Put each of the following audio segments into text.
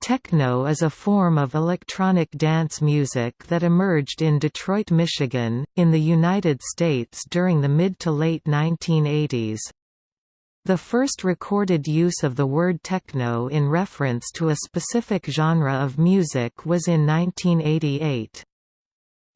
Techno is a form of electronic dance music that emerged in Detroit, Michigan, in the United States during the mid to late 1980s. The first recorded use of the word techno in reference to a specific genre of music was in 1988.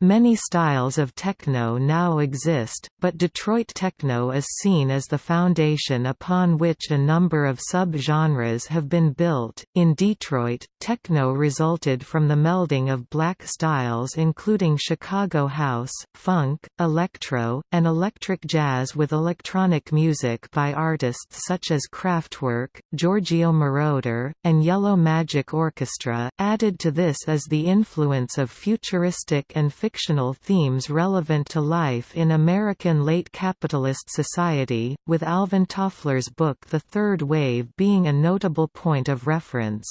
Many styles of techno now exist, but Detroit techno is seen as the foundation upon which a number of sub-genres have been built. In Detroit, techno resulted from the melding of black styles including Chicago house, funk, electro, and electric jazz with electronic music by artists such as Kraftwerk, Giorgio Moroder, and Yellow Magic Orchestra. Added to this is the influence of futuristic and fictional themes relevant to life in American late capitalist society, with Alvin Toffler's book The Third Wave being a notable point of reference.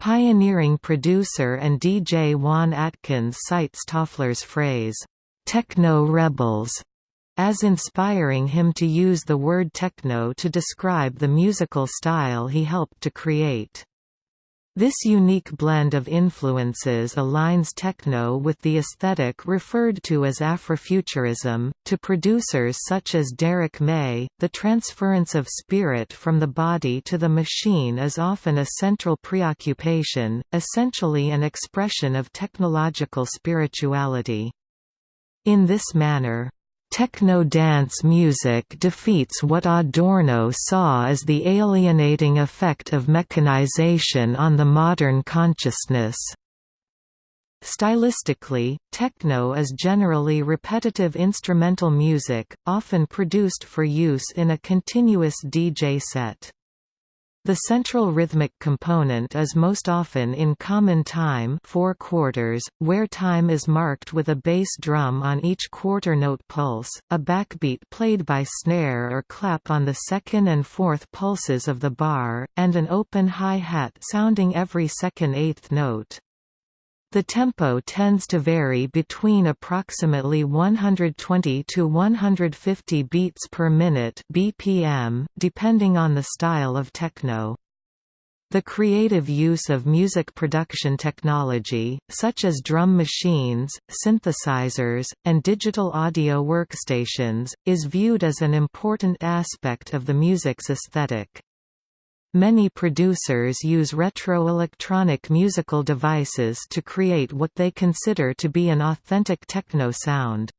Pioneering producer and DJ Juan Atkins cites Toffler's phrase, "'Techno Rebels' as inspiring him to use the word techno to describe the musical style he helped to create. This unique blend of influences aligns techno with the aesthetic referred to as Afrofuturism. To producers such as Derrick May, the transference of spirit from the body to the machine is often a central preoccupation, essentially an expression of technological spirituality. In this manner, Techno-dance music defeats what Adorno saw as the alienating effect of mechanization on the modern consciousness. Stylistically, techno is generally repetitive instrumental music, often produced for use in a continuous DJ set. The central rhythmic component is most often in common time 4 quarters, where time is marked with a bass drum on each quarter note pulse, a backbeat played by snare or clap on the second and fourth pulses of the bar, and an open hi-hat sounding every second eighth note. The tempo tends to vary between approximately 120 to 150 beats per minute (BPM), depending on the style of techno. The creative use of music production technology, such as drum machines, synthesizers, and digital audio workstations, is viewed as an important aspect of the music's aesthetic. Many producers use retro-electronic musical devices to create what they consider to be an authentic techno sound.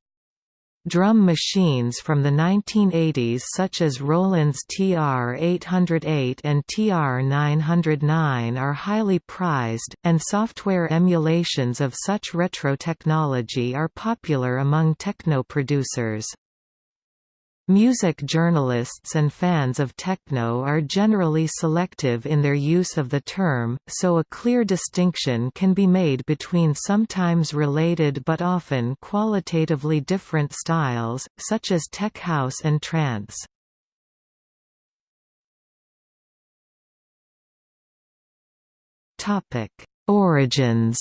Drum machines from the 1980s such as Roland's TR-808 and TR-909 are highly prized, and software emulations of such retro technology are popular among techno producers. Music journalists and fans of techno are generally selective in their use of the term, so a clear distinction can be made between sometimes related but often qualitatively different styles, such as tech house and trance. Origins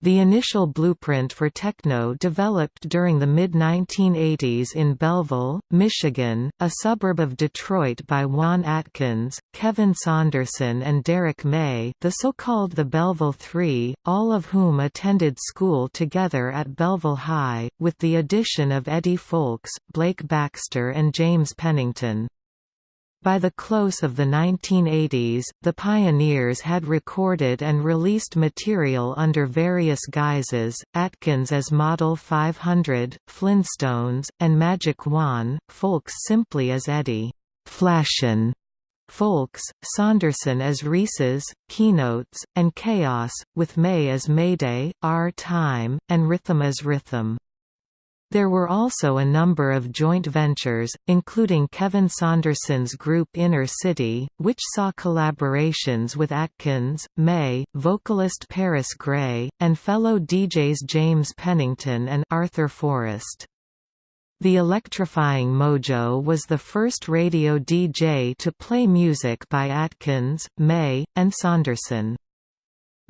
The initial blueprint for techno developed during the mid-1980s in Belleville, Michigan, a suburb of Detroit by Juan Atkins, Kevin Saunderson and Derrick May the so-called the Belleville Three, all of whom attended school together at Belleville High, with the addition of Eddie Fowlkes, Blake Baxter and James Pennington. By the close of the 1980s, the Pioneers had recorded and released material under various guises, Atkins as Model 500, Flintstones, and Magic Juan, Fowlkes simply as Eddie Flashin', Fowlkes, Saunderson as Reese's, Keynotes, and Kaos, with May as Mayday, R-Tyme, and Rhythm as Rhythm. There were also a number of joint ventures, including Kevin Saunderson's group Inner City, which saw collaborations with Atkins, May, vocalist Paris Grey, and fellow DJs James Pennington and Arthur Forrest. The Electrifying Mojo was the first radio DJ to play music by Atkins, May, and Saunderson.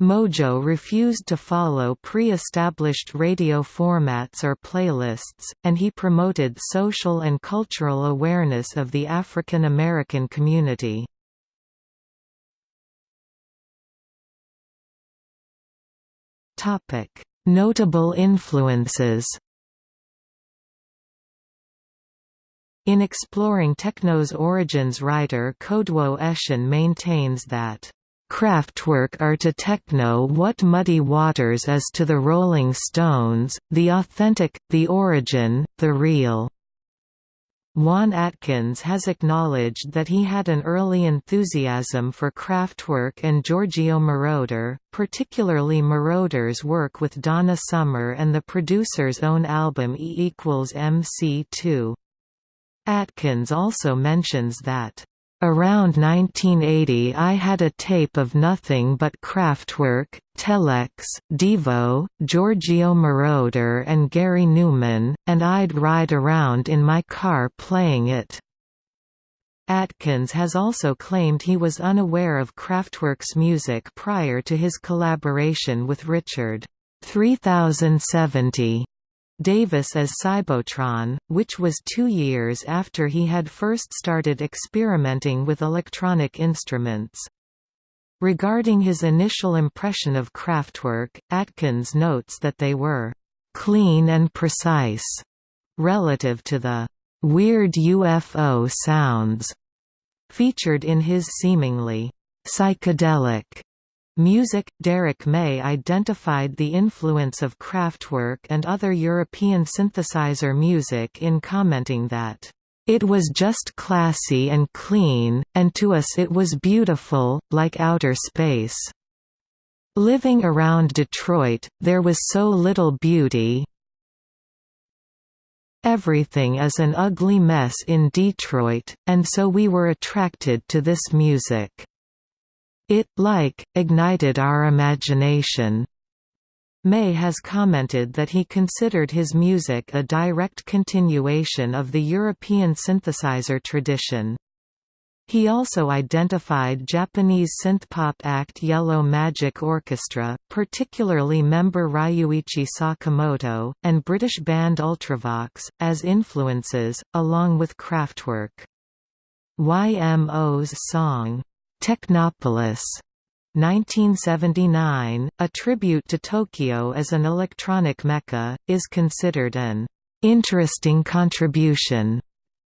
Mojo refused to follow pre-established radio formats or playlists, and he promoted social and cultural awareness of the African American community. Notable influences In exploring techno's origins writer Kodwo Eshun maintains that Kraftwerk are to techno what Muddy Waters is to the Rolling Stones, the authentic, the origin, the real. Juan Atkins has acknowledged that he had an early enthusiasm for Kraftwerk and Giorgio Moroder, particularly Moroder's work with Donna Summer and the producer's own album E equals MC2. Atkins also mentions that Around 1980 I had a tape of nothing but Kraftwerk, Telex, Devo, Giorgio Moroder and Gary Numan, and I'd ride around in my car playing it. Atkins has also claimed he was unaware of Kraftwerk's music prior to his collaboration with Richard 3070 Davis as Cybotron, which was two years after he had first started experimenting with electronic instruments. Regarding his initial impression of Kraftwerk, Atkins notes that they were «clean and precise» relative to the «weird UFO sounds» featured in his seemingly «psychedelic» Music Derrick May identified the influence of Kraftwerk and other European synthesizer music in commenting that, "...it was just classy and clean, and to us it was beautiful, like outer space. Living around Detroit, there was so little beauty, Everything is an ugly mess in Detroit, and so we were attracted to this music." It, like, ignited our imagination. May has commented that he considered his music a direct continuation of the European synthesizer tradition. He also identified Japanese synthpop act Yellow Magic Orchestra, particularly member Ryuichi Sakamoto, and British band Ultravox, as influences, along with Kraftwerk. YMO's song, Technopolis 1979, a tribute to Tokyo as an electronic mecca, is considered an interesting contribution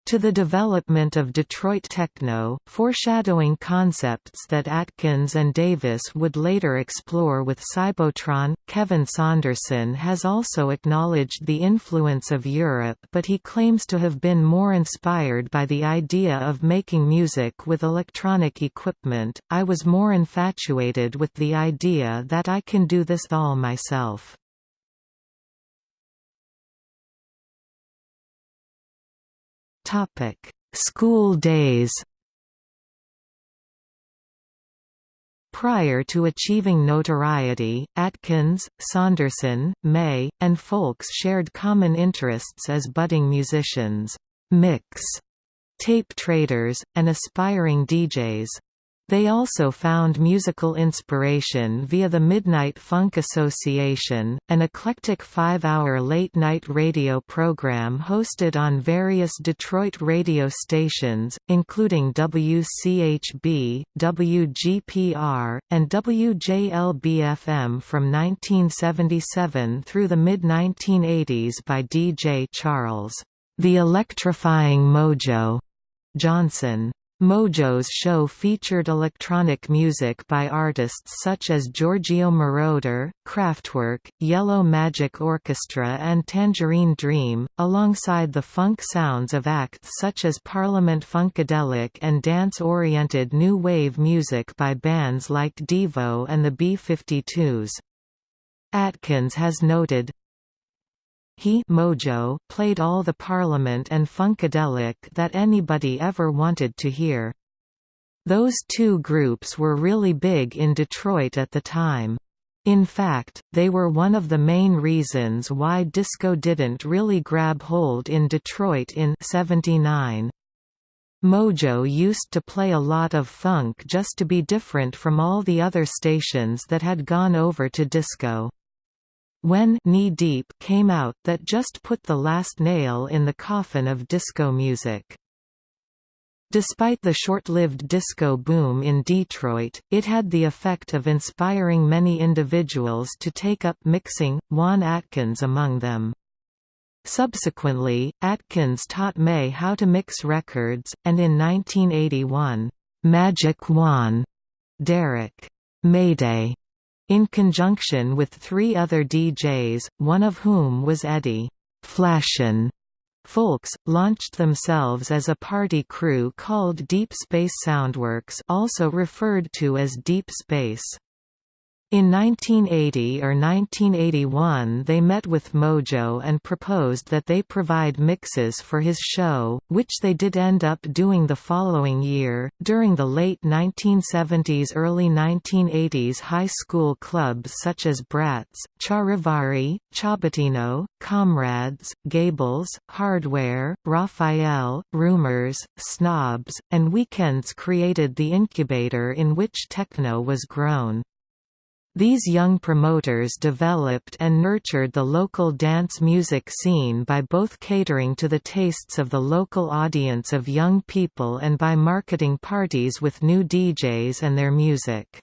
to the development of Detroit techno, foreshadowing concepts that Atkins and Davis would later explore with Cybotron. Kevin Saunderson has also acknowledged the influence of Europe, but he claims to have been more inspired by the idea of making music with electronic equipment. I was more infatuated with the idea that I can do this all myself. School days. Prior to achieving notoriety, Atkins, Saunderson, May, and Fowlkes shared common interests as budding musicians, mix tape traders, and aspiring DJs. They also found musical inspiration via the Midnight Funk Association, an eclectic five-hour late-night radio program hosted on various Detroit radio stations, including WCHB, WGPR, and WJLB-FM from 1977 through the mid-1980s by DJ Charles, "'The Electrifying Mojo' Johnson. Mojo's show featured electronic music by artists such as Giorgio Moroder, Kraftwerk, Yellow Magic Orchestra and Tangerine Dream, alongside the funk sounds of acts such as Parliament Funkadelic and dance-oriented new wave music by bands like Devo and the B-52s. Atkins has noted, he Mojo played all the Parliament and Funkadelic that anybody ever wanted to hear. Those two groups were really big in Detroit at the time. In fact, they were one of the main reasons why disco didn't really grab hold in Detroit in 79. Mojo used to play a lot of funk just to be different from all the other stations that had gone over to disco. When Knee Deep came out that just put the last nail in the coffin of disco music. Despite the short-lived disco boom in Detroit, it had the effect of inspiring many individuals to take up mixing, Juan Atkins among them. Subsequently, Atkins taught May how to mix records, and in 1981, "'Magic Juan' Derrick Mayday in conjunction with three other DJs, one of whom was Eddie Flashin Fowlkes, launched themselves as a party crew called Deep Space Soundworks also referred to as Deep Space. In 1980 or 1981 they met with Mojo and proposed that they provide mixes for his show, which they did end up doing the following year. During the late 1970s early 1980s high school clubs such as Bratz, Charivari, Ciabattino, Comrades, Gables, Hardware, Raphael, Rumors, Snobs, and Weekends created the incubator in which techno was grown. These young promoters developed and nurtured the local dance music scene by both catering to the tastes of the local audience of young people and by marketing parties with new DJs and their music.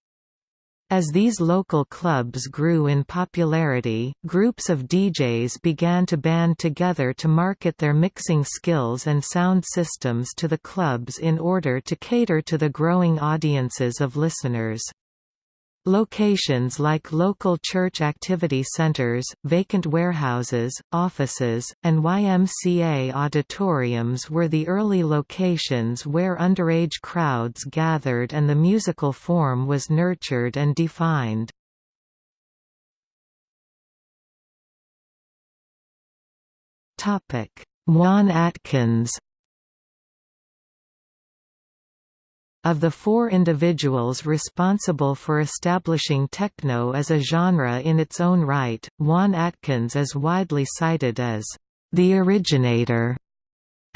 As these local clubs grew in popularity, groups of DJs began to band together to market their mixing skills and sound systems to the clubs in order to cater to the growing audiences of listeners. Locations like local church activity centers, vacant warehouses, offices, and YMCA auditoriums were the early locations where underage crowds gathered and the musical form was nurtured and defined. Juan Atkins Of the four individuals responsible for establishing techno as a genre in its own right, Juan Atkins is widely cited as the originator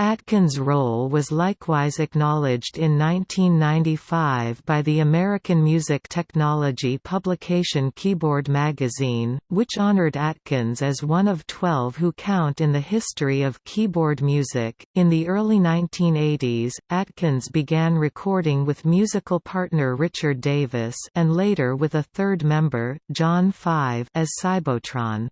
Atkins' role was likewise acknowledged in 1995 by the American music technology publication Keyboard Magazine, which honored Atkins as one of 12 who count in the history of keyboard music. In the early 1980s, Atkins began recording with musical partner Richard Davis and later with a third member, John Five, as Cybotron.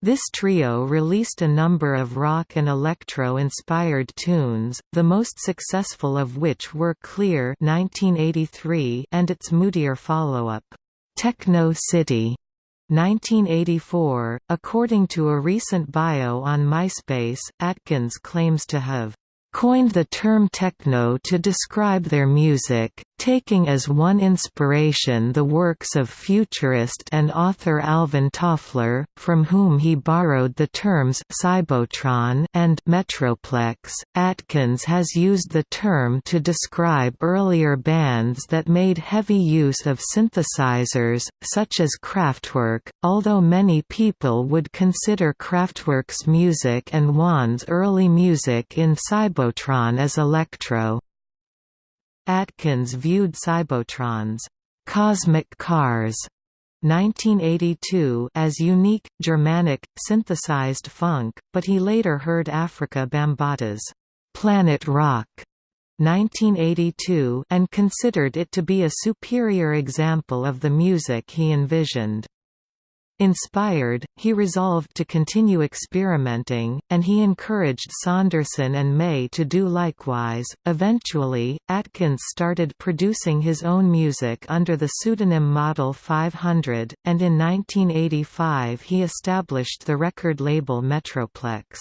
This trio released a number of rock and electro-inspired tunes, the most successful of which were Clear 1983 and its moodier follow-up, Techno City 1984. According to a recent bio on MySpace, Atkins claims to have coined the term techno to describe their music, taking as one inspiration the works of futurist and author Alvin Toffler, from whom he borrowed the terms cybotron and metroplex. Atkins has used the term to describe earlier bands that made heavy use of synthesizers, such as Kraftwerk, although many people would consider Kraftwerk's music and Juan's early music in Cybotron as electro. Atkins viewed Cybotrons cosmic cars 1982 as unique, Germanic, synthesized funk, but he later heard Afrika Bambaataa's Planet Rock 1982 and considered it to be a superior example of the music he envisioned. Inspired, he resolved to continue experimenting, and he encouraged Saunderson and May to do likewise. Eventually, Atkins started producing his own music under the pseudonym Model 500, and in 1985 he established the record label Metroplex.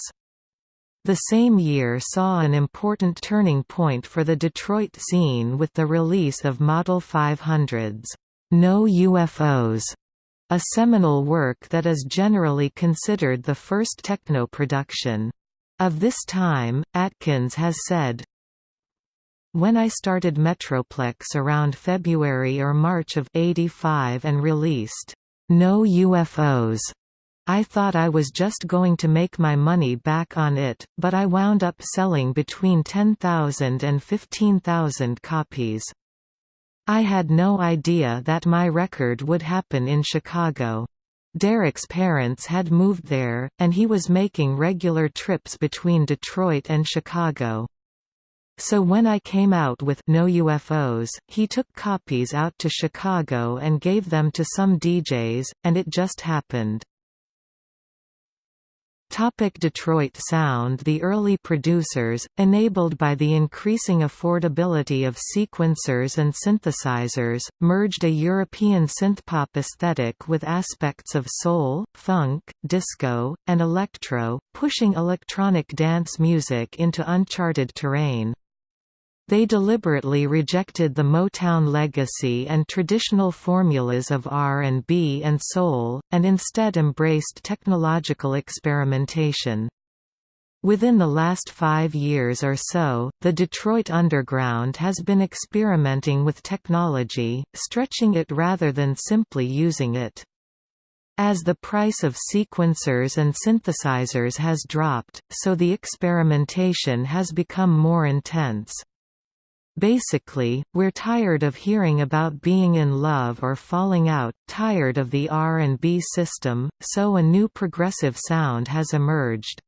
The same year saw an important turning point for the Detroit scene with the release of Model 500's No UFOs a seminal work that is generally considered the first techno production. Of this time, Atkins has said, When I started Metroplex around February or March of 85 and released, No UFOs, I thought I was just going to make my money back on it, but I wound up selling between 10,000 and 15,000 copies. I had no idea that my record would happen in Chicago. Derrick's parents had moved there, and he was making regular trips between Detroit and Chicago. So when I came out with No UFOs, he took copies out to Chicago and gave them to some DJs, and it just happened. Topic Detroit Sound The early producers, enabled by the increasing affordability of sequencers and synthesizers, merged a European synthpop aesthetic with aspects of soul, funk, disco, and electro, pushing electronic dance music into uncharted terrain. They deliberately rejected the Motown legacy and traditional formulas of R&B and soul, and instead embraced technological experimentation. Within the last five years or so, the Detroit Underground has been experimenting with technology, stretching it rather than simply using it. As the price of sequencers and synthesizers has dropped, so the experimentation has become more intense. Basically, we're tired of hearing about being in love or falling out, tired of the R&B system, so a new progressive sound has emerged.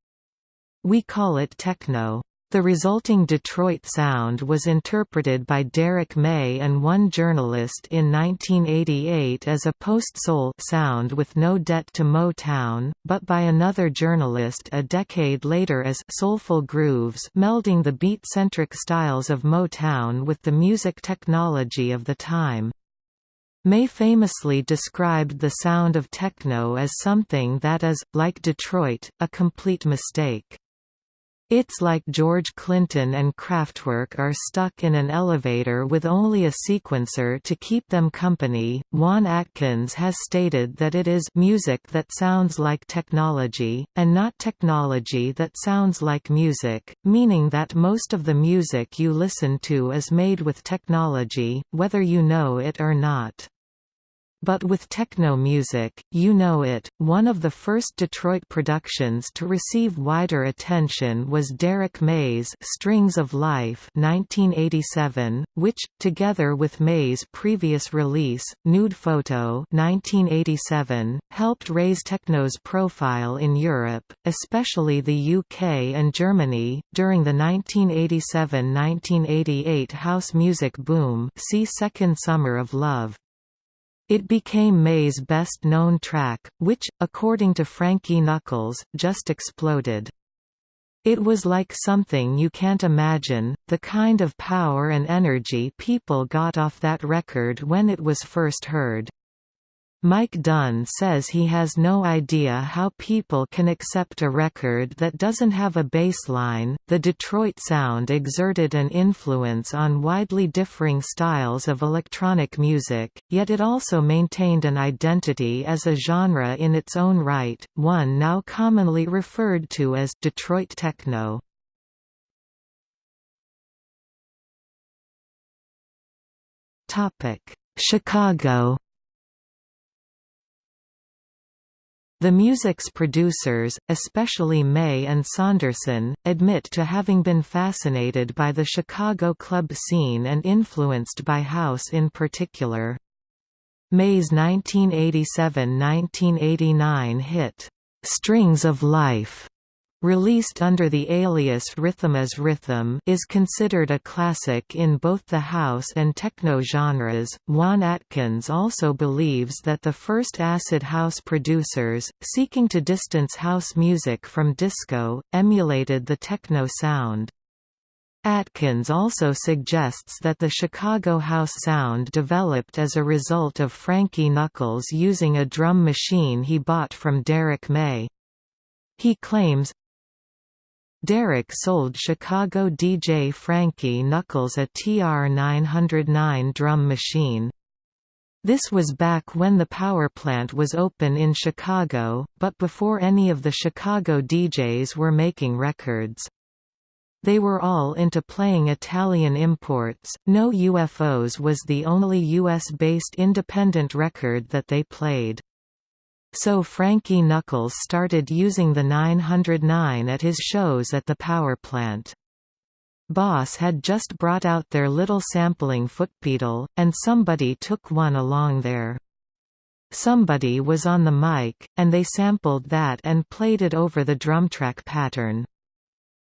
We call it techno. The resulting Detroit sound was interpreted by Derrick May and one journalist in 1988 as a post-soul sound with no debt to Motown, but by another journalist a decade later as soulful grooves melding the beat-centric styles of Motown with the music technology of the time. May famously described the sound of techno as something that is, like Detroit, a complete mistake. It's like George Clinton and Kraftwerk are stuck in an elevator with only a sequencer to keep them company. Juan Atkins has stated that it is music that sounds like technology, and not technology that sounds like music, meaning that most of the music you listen to is made with technology, whether you know it or not. But with techno music, you know it. One of the first Detroit productions to receive wider attention was Derrick May's Strings of Life 1987, which, together with May's previous release, Nude Photo 1987, helped raise techno's profile in Europe, especially the UK and Germany, during the 1987–1988 house music boom see Second Summer of Love. It became May's best-known track, which, according to Frankie Knuckles, just exploded. It was like something you can't imagine, the kind of power and energy people got off that record when it was first heard. Mike Dunn says he has no idea how people can accept a record that doesn't have a bass line. The Detroit sound exerted an influence on widely differing styles of electronic music, yet it also maintained an identity as a genre in its own right, one now commonly referred to as Detroit techno. Topic: Chicago The music's producers, especially May and Saunderson, admit to having been fascinated by the Chicago club scene and influenced by house in particular. May's 1987–1989 hit, "'Strings of Life' Released under the alias Rhythm is Rhythm is considered a classic in both the house and techno genres. Juan Atkins also believes that the first acid house producers, seeking to distance house music from disco, emulated the techno sound. Atkins also suggests that the Chicago house sound developed as a result of Frankie Knuckles using a drum machine he bought from Derrick May. He claims, Derrick sold Chicago DJ Frankie Knuckles a TR-909 drum machine. This was back when the power plant was open in Chicago, but before any of the Chicago DJs were making records. They were all into playing Italian imports. No UFOs was the only US-based independent record that they played. So Frankie Knuckles started using the 909 at his shows at the power plant. Boss had just brought out their little sampling footpedal, and somebody took one along there. Somebody was on the mic, and they sampled that and played it over the drumtrack pattern.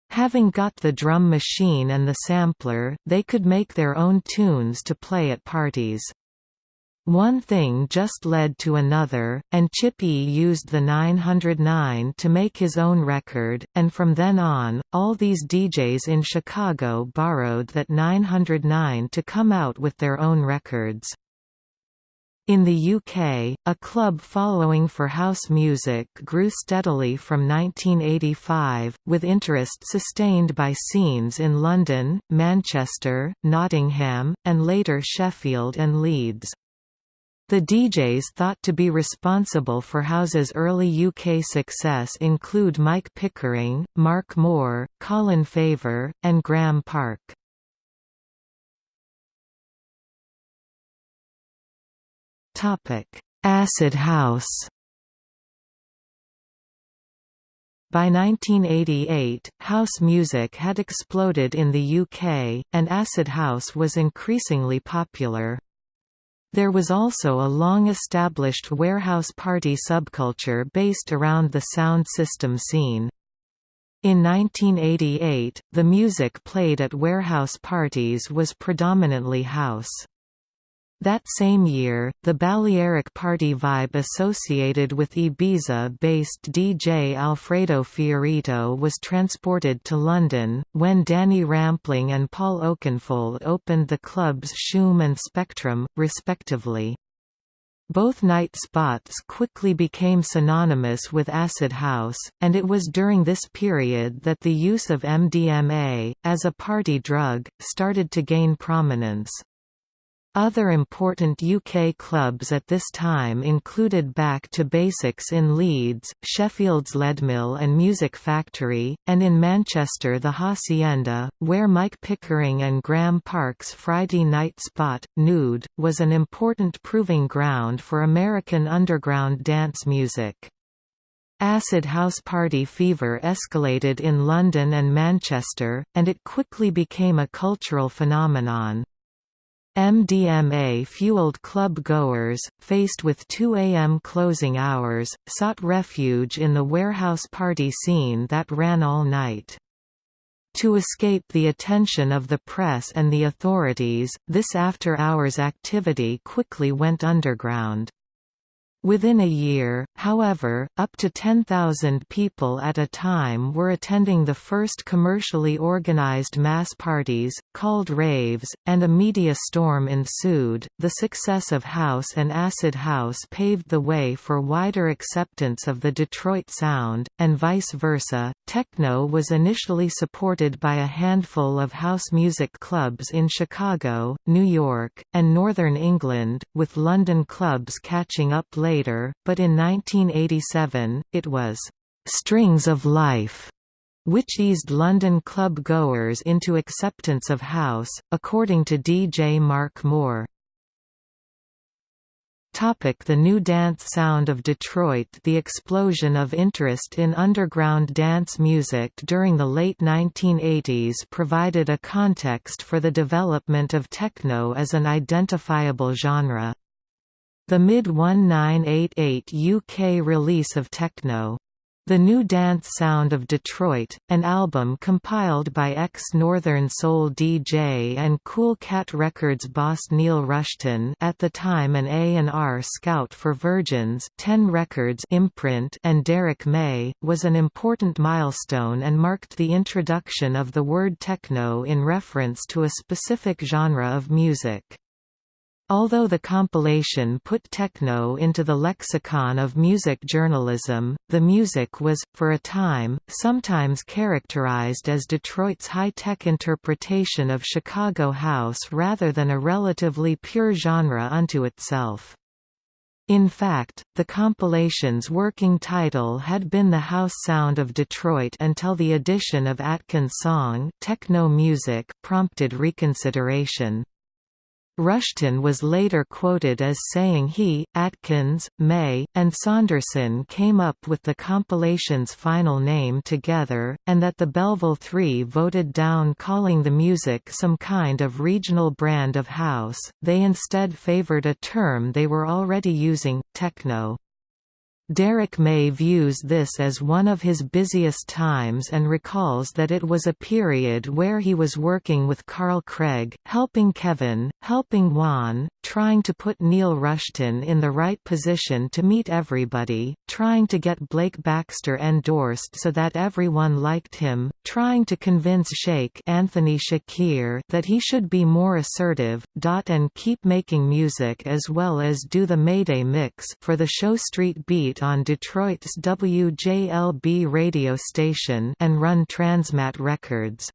Having got the drum machine and the sampler, they could make their own tunes to play at parties. One thing just led to another, and Chip E used the 909 to make his own record, and from then on, all these DJs in Chicago borrowed that 909 to come out with their own records. In the UK, a club following for house music grew steadily from 1985, with interest sustained by scenes in London, Manchester, Nottingham, and later Sheffield and Leeds. The DJs thought to be responsible for House's early UK success include Mike Pickering, Mark Moore, Colin Faver, and Graeme Park. Acid House By 1988, house music had exploded in the UK, and acid house was increasingly popular. There was also a long-established warehouse party subculture based around the sound system scene. In 1988, the music played at warehouse parties was predominantly house. That same year, the Balearic party vibe associated with Ibiza-based DJ Alfredo Fiorito was transported to London, when Danny Rampling and Paul Oakenfold opened the clubs Shoom and Spectrum, respectively. Both night spots quickly became synonymous with acid house, and it was during this period that the use of MDMA, as a party drug, started to gain prominence. Other important UK clubs at this time included Back to Basics in Leeds, Sheffield's Leadmill and Music Factory, and in Manchester the Hacienda, where Mike Pickering and Graeme Park's Friday night spot, Nude, was an important proving ground for American underground dance music. Acid house party fever escalated in London and Manchester, and it quickly became a cultural phenomenon. MDMA-fueled club-goers, faced with 2 a.m. closing hours, sought refuge in the warehouse party scene that ran all night. To escape the attention of the press and the authorities, this after-hours activity quickly went underground. Within a year, however, up to 10,000 people at a time were attending the first commercially organized mass parties, called raves, and a media storm ensued. The success of House and Acid House paved the way for wider acceptance of the Detroit sound, and vice versa. Techno was initially supported by a handful of house music clubs in Chicago, New York, and Northern England, with London clubs catching up later but in 1987, it was «Strings of Life» which eased London club goers into acceptance of house, according to DJ Mark Moore. Topic the new dance sound of Detroit The explosion of interest in underground dance music during the late 1980s provided a context for the development of techno as an identifiable genre. The mid-1988 UK release of Techno. The New Dance Sound of Detroit, an album compiled by ex-Northern Soul DJ and Kool Kat Records boss Neil Rushton at the time an A&R scout for Virgin's 10 Records imprint and Derrick May, was an important milestone and marked the introduction of the word techno in reference to a specific genre of music. Although the compilation put techno into the lexicon of music journalism, the music was, for a time, sometimes characterized as Detroit's high-tech interpretation of Chicago house rather than a relatively pure genre unto itself. In fact, the compilation's working title had been The House Sound of Detroit until the addition of Atkins' song Techno Music prompted reconsideration. Rushton was later quoted as saying he, Atkins, May, and Saunderson came up with the compilation's final name together, and that the Belleville Three voted down calling the music some kind of regional brand of house, they instead favored a term they were already using, techno. Derrick May views this as one of his busiest times and recalls that it was a period where he was working with Carl Craig, helping Kevin, helping Juan, trying to put Neil Rushton in the right position to meet everybody, trying to get Blake Baxter endorsed so that everyone liked him, trying to convince Shake Anthony Shakir that he should be more assertive, dot and keep making music as well as do the Mayday mix for the show Street Beat on Detroit's WJLB radio station and run Transmat Records.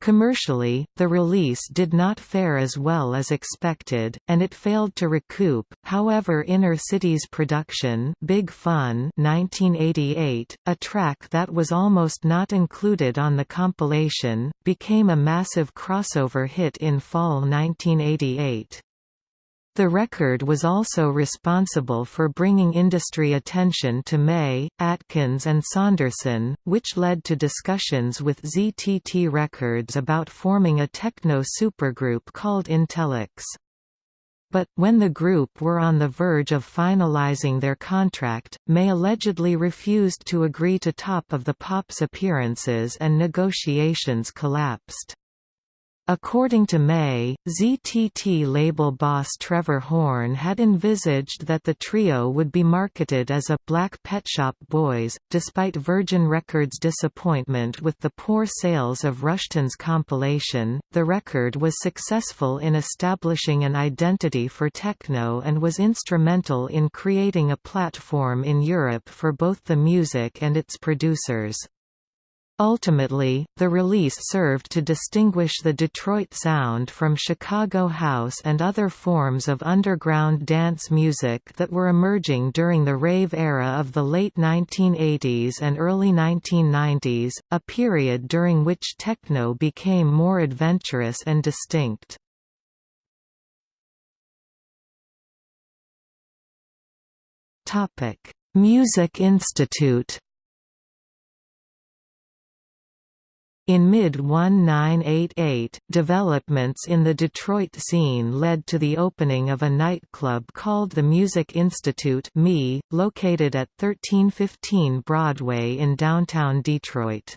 Commercially, the release did not fare as well as expected, and it failed to recoup. However, Inner City's production, Big Fun, 1988, a track that was almost not included on the compilation, became a massive crossover hit in fall 1988. The record was also responsible for bringing industry attention to May, Atkins and Saunderson, which led to discussions with ZTT Records about forming a techno supergroup called Intellex. But, when the group were on the verge of finalizing their contract, May allegedly refused to agree to Top of the Pops appearances and negotiations collapsed. According to May, ZTT label boss Trevor Horn had envisaged that the trio would be marketed as a Black Pet Shop Boys, despite Virgin Records' disappointment with the poor sales of Rushton's compilation. The record was successful in establishing an identity for techno and was instrumental in creating a platform in Europe for both the music and its producers. Ultimately, the release served to distinguish the Detroit sound from Chicago house and other forms of underground dance music that were emerging during the rave era of the late 1980s and early 1990s, a period during which techno became more adventurous and distinct. Music Institute In mid-1988, developments in the Detroit scene led to the opening of a nightclub called the Music Institute located at 1315 Broadway in downtown Detroit.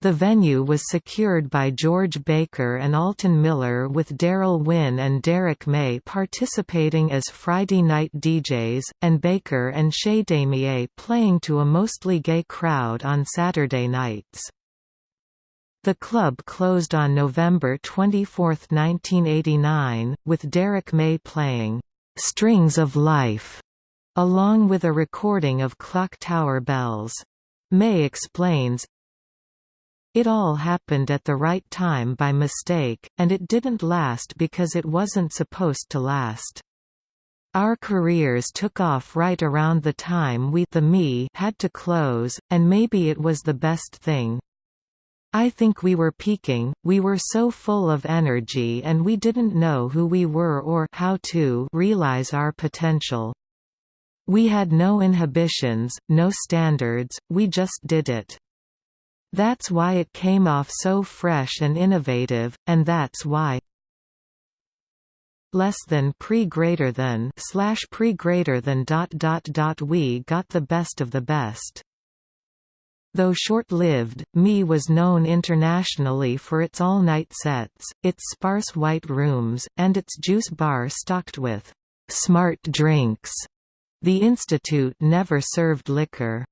The venue was secured by George Baker and Alton Miller with Daryl Winn and Derrick May participating as Friday night DJs, and Baker and Chez Damier playing to a mostly gay crowd on Saturday nights. The club closed on November 24, 1989, with Derrick May playing "'Strings of Life' along with a recording of Clock Tower Bells. May explains, It all happened at the right time by mistake, and it didn't last because it wasn't supposed to last. Our careers took off right around the time we the me had to close, and maybe it was the best thing. I think we were peaking, we were so full of energy and we didn't know who we were or how to realize our potential. We had no inhibitions, no standards, we just did it. That's why it came off so fresh and innovative, and that's why less than pre greater than slash pre greater than dot dot dot we got the best of the best. Though short-lived, Me was known internationally for its all-night sets, its sparse white rooms, and its juice bar stocked with «smart drinks». The Institute never served liquor.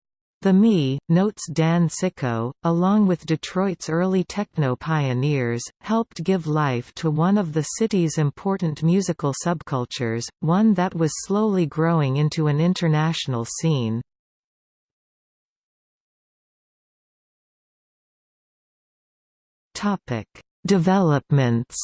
The Me, notes Dan Sicko, along with Detroit's early techno pioneers, helped give life to one of the city's important musical subcultures, one that was slowly growing into an international scene. Topic: Developments.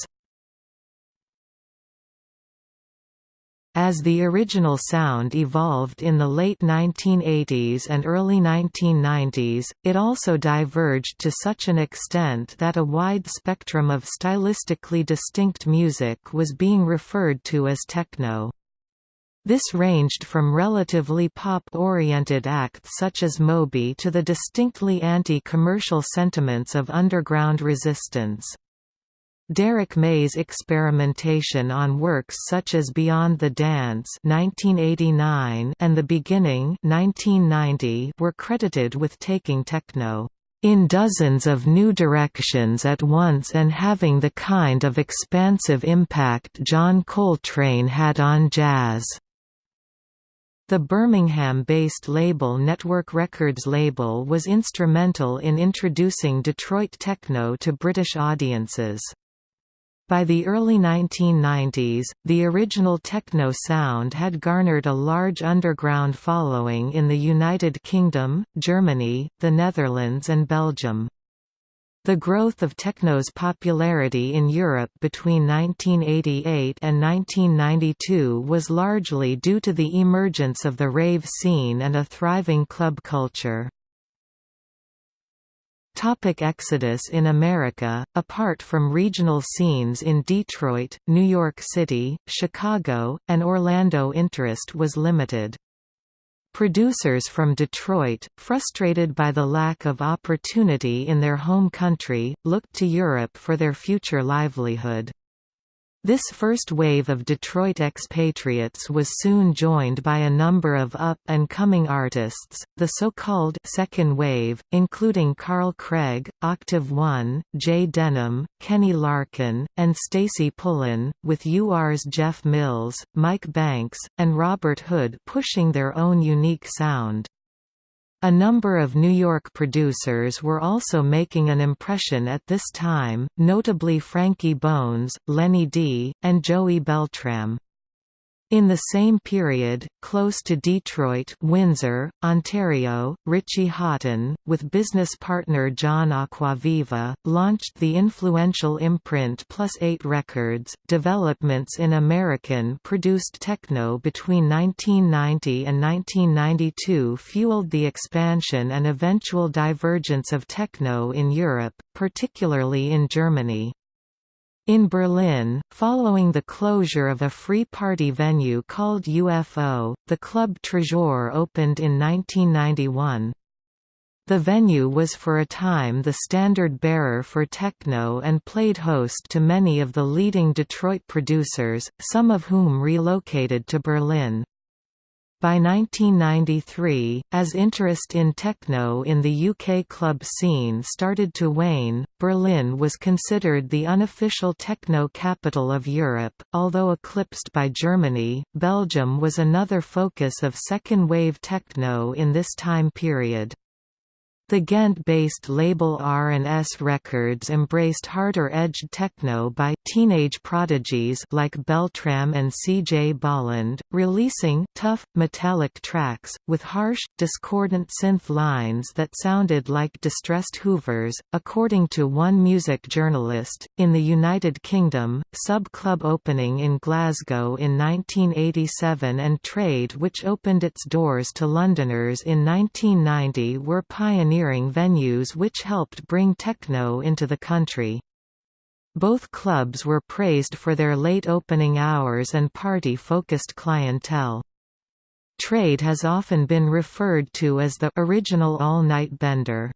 As the original sound evolved in the late 1980s and early 1990s, it also diverged to such an extent that a wide spectrum of stylistically distinct music was being referred to as techno. This ranged from relatively pop-oriented acts such as Moby to the distinctly anti-commercial sentiments of underground resistance. Derrick May's experimentation on works such as Beyond the Dance 1989 and The Beginning 1990 were credited with taking techno in dozens of new directions at once and having the kind of expansive impact John Coltrane had on jazz. The Birmingham-based label Network Records label was instrumental in introducing Detroit techno to British audiences. By the early 1990s, the original techno sound had garnered a large underground following in the United Kingdom, Germany, the Netherlands and Belgium. The growth of techno's popularity in Europe between 1988 and 1992 was largely due to the emergence of the rave scene and a thriving club culture. Topic exodus in America, apart from regional scenes in Detroit, New York City, Chicago, and Orlando interest was limited. Producers from Detroit, frustrated by the lack of opportunity in their home country, looked to Europe for their future livelihood. This first wave of Detroit expatriates was soon joined by a number of up-and-coming artists, the so-called second wave», including Carl Craig, Octave One, Jay Denham, Kenny Larkin, and Stacy Pullen, with UR's Jeff Mills, Mike Banks, and Robert Hood pushing their own unique sound. A number of New York producers were also making an impression at this time, notably Frankie Bones, Lenny D, and Joey Beltram. In the same period, close to Detroit Windsor, Ontario, Richie Hawtin, with business partner John Acquaviva, launched the influential imprint Plus 8 Records. Developments in American-produced techno between 1990 and 1992 fueled the expansion and eventual divergence of techno in Europe, particularly in Germany. In Berlin, following the closure of a free party venue called UFO, the Club Tresor opened in 1991. The venue was for a time the standard bearer for techno and played host to many of the leading Detroit producers, some of whom relocated to Berlin. By 1993, as interest in techno in the UK club scene started to wane, Berlin was considered the unofficial techno capital of Europe, although eclipsed by Germany. Belgium was another focus of second-wave techno in this time period. The Ghent-based label R&S Records embraced harder-edged techno by teenage prodigies like Beltram and C.J. Bolland, releasing tough, metallic tracks, with harsh, discordant synth lines that sounded like distressed hoovers. According to one music journalist, in the United Kingdom, Sub Club opening in Glasgow in 1987 and Trade which opened its doors to Londoners in 1990 were pioneers venues which helped bring techno into the country. Both clubs were praised for their late opening hours and party-focused clientele. Trade has often been referred to as the original all-night bender.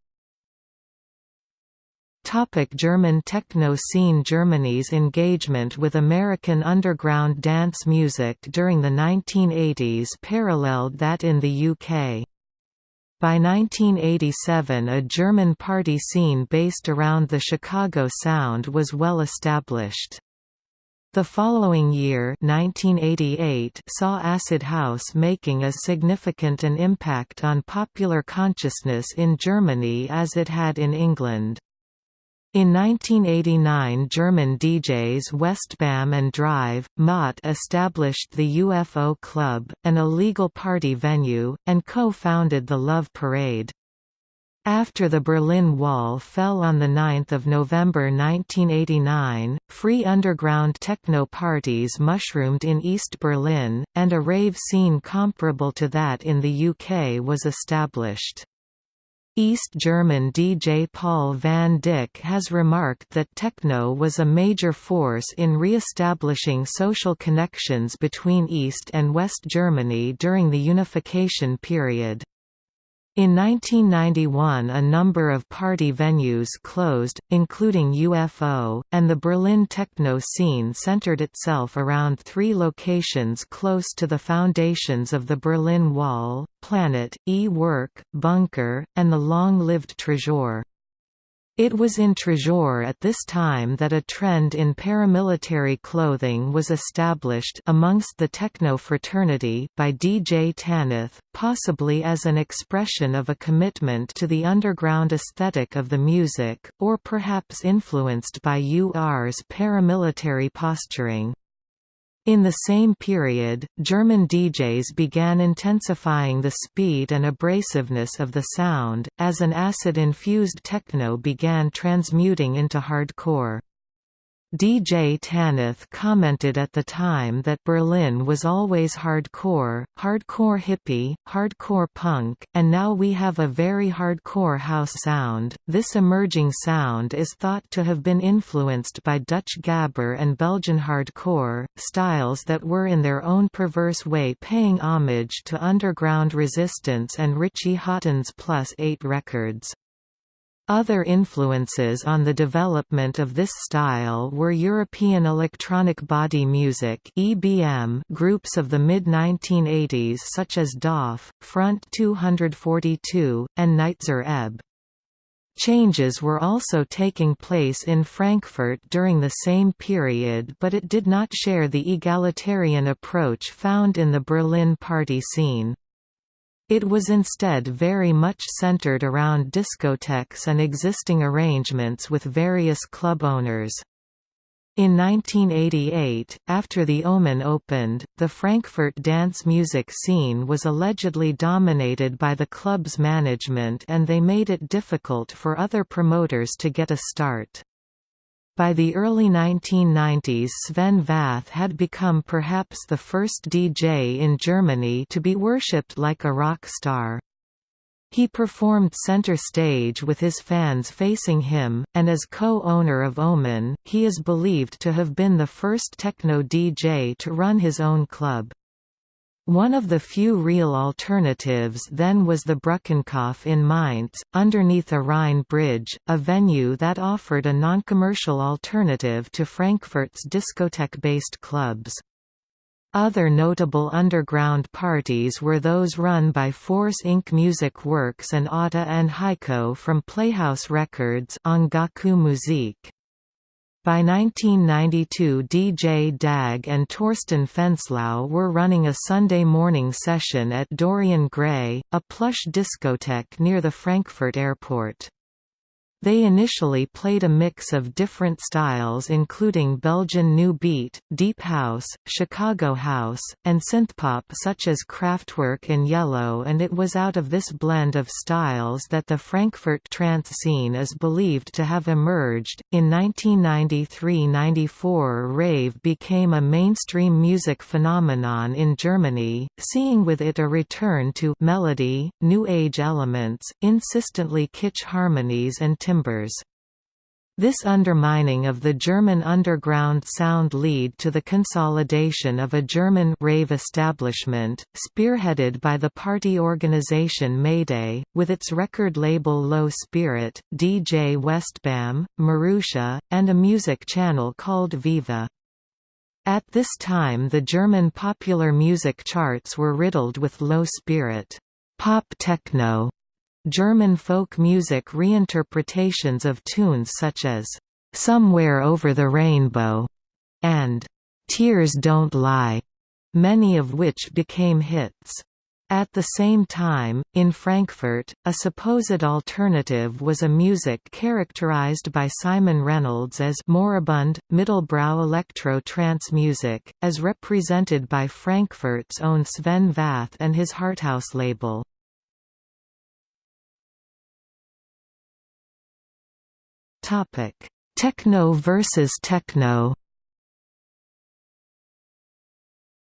German techno scene Germany's engagement with American underground dance music during the 1980s paralleled that in the UK. By 1987 a German party scene based around the Chicago sound was well established. The following year 1988 saw acid house making as significant an impact on popular consciousness in Germany as it had in England. In 1989 German DJs Westbam and Drive, Mott established the UFO Club, an illegal party venue, and co-founded the Love Parade. After the Berlin Wall fell on 9 November 1989, free underground techno parties mushroomed in East Berlin, and a rave scene comparable to that in the UK was established. East German DJ Paul van Dyk has remarked that techno was a major force in re-establishing social connections between East and West Germany during the unification period. In 1991 a number of party venues closed, including UFO, and the Berlin techno scene centered itself around three locations close to the foundations of the Berlin Wall, Planet, E-Werk, Bunker, and the long-lived Tresor. It was in Tresor at this time that a trend in paramilitary clothing was established amongst the techno fraternity by DJ Tanith, possibly as an expression of a commitment to the underground aesthetic of the music, or perhaps influenced by UR's paramilitary posturing. In the same period, German DJs began intensifying the speed and abrasiveness of the sound, as an acid-infused techno began transmuting into hardcore. DJ Tanith commented at the time that Berlin was always hardcore, hardcore hippie, hardcore punk, and now we have a very hardcore house sound. This emerging sound is thought to have been influenced by Dutch gabber and Belgian hardcore, styles that were in their own perverse way paying homage to underground resistance and Richie Hawtin's Plus 8 records. Other influences on the development of this style were European electronic body music (EBM) groups of the mid-1980s such as DOF, Front 242, and Nitzer Ebb. Changes were also taking place in Frankfurt during the same period but it did not share the egalitarian approach found in the Berlin party scene. It was instead very much centered around discotheques and existing arrangements with various club owners. In 1988, after the Omen opened, the Frankfurt dance music scene was allegedly dominated by the club's management and they made it difficult for other promoters to get a start. By the early 1990s Sven Väth had become perhaps the first DJ in Germany to be worshipped like a rock star. He performed center stage with his fans facing him, and as co-owner of Omen, he is believed to have been the first techno DJ to run his own club. One of the few real alternatives then was the Brückenkopf in Mainz, underneath a Rhine bridge, a venue that offered a non-commercial alternative to Frankfurt's discotheque-based clubs. Other notable underground parties were those run by Force Inc. Music Works and Atta and Heiko from Playhouse Records Ongaku Musik. By 1992 DJ Dag and Torsten Fenslau were running a Sunday morning session at Dorian Gray, a plush discotheque near the Frankfurt airport. They initially played a mix of different styles including Belgian New Beat, Deep House, Chicago House, and synthpop such as Kraftwerk and Yello and it was out of this blend of styles that the Frankfurt trance scene is believed to have emerged. In 1993–94 rave became a mainstream music phenomenon in Germany, seeing with it a return to melody, new age elements, insistently kitsch harmonies and timbers. This undermining of the German underground sound lead to the consolidation of a German rave establishment, spearheaded by the party organization Mayday, with its record label Low Spirit, DJ Westbam, Marusha, and a music channel called Viva. At this time the German popular music charts were riddled with low spirit, pop techno, German folk music reinterpretations of tunes such as "'Somewhere Over the Rainbow' and "'Tears Don't Lie'", many of which became hits. At the same time, in Frankfurt, a supposed alternative was a music characterized by Simon Reynolds as moribund, middlebrow electro-trance music, as represented by Frankfurt's own Sven Väth and his Harthouse label. Topic: Techno versus techno.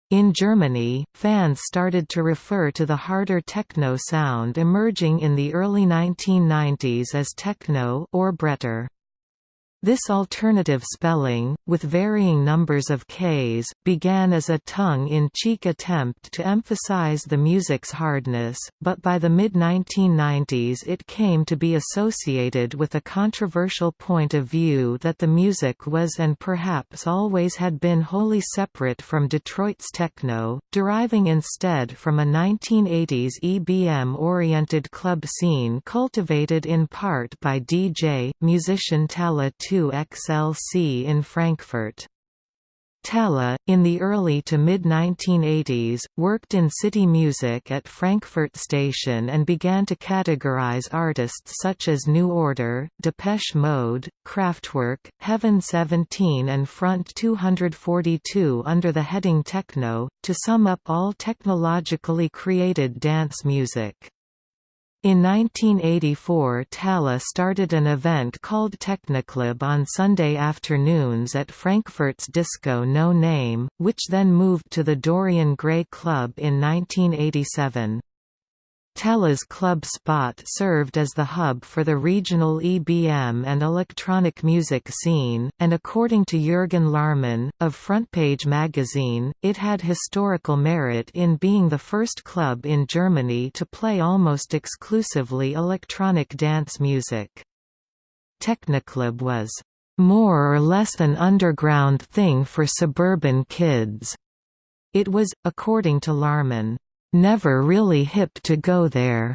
In Germany, fans started to refer to the harder techno sound emerging in the early 1990s as techno or Bretter. This alternative spelling, with varying numbers of Ks, began as a tongue-in-cheek attempt to emphasize the music's hardness, but by the mid-1990s it came to be associated with a controversial point of view that the music was and perhaps always had been wholly separate from Detroit's techno, deriving instead from a 1980s EBM-oriented club scene cultivated in part by DJ, musician 2XLC in Frankfurt. Talla, in the early to mid-1980s, worked in city music at Frankfurt Station and began to categorize artists such as New Order, Depeche Mode, Kraftwerk, Heaven 17 and Front 242 under the heading techno, to sum up all technologically created dance music. In 1984 Talla started an event called Technoclub on Sunday afternoons at Frankfurt's Disco No Name, which then moved to the Dorian Gray Club in 1987. Talla's club spot served as the hub for the regional EBM and electronic music scene, and according to Jürgen Laarmann, of Frontpage magazine, it had historical merit in being the first club in Germany to play almost exclusively electronic dance music. Technoclub was more or less an underground thing for suburban kids. It was, according to Laarmann, never really hip to go there.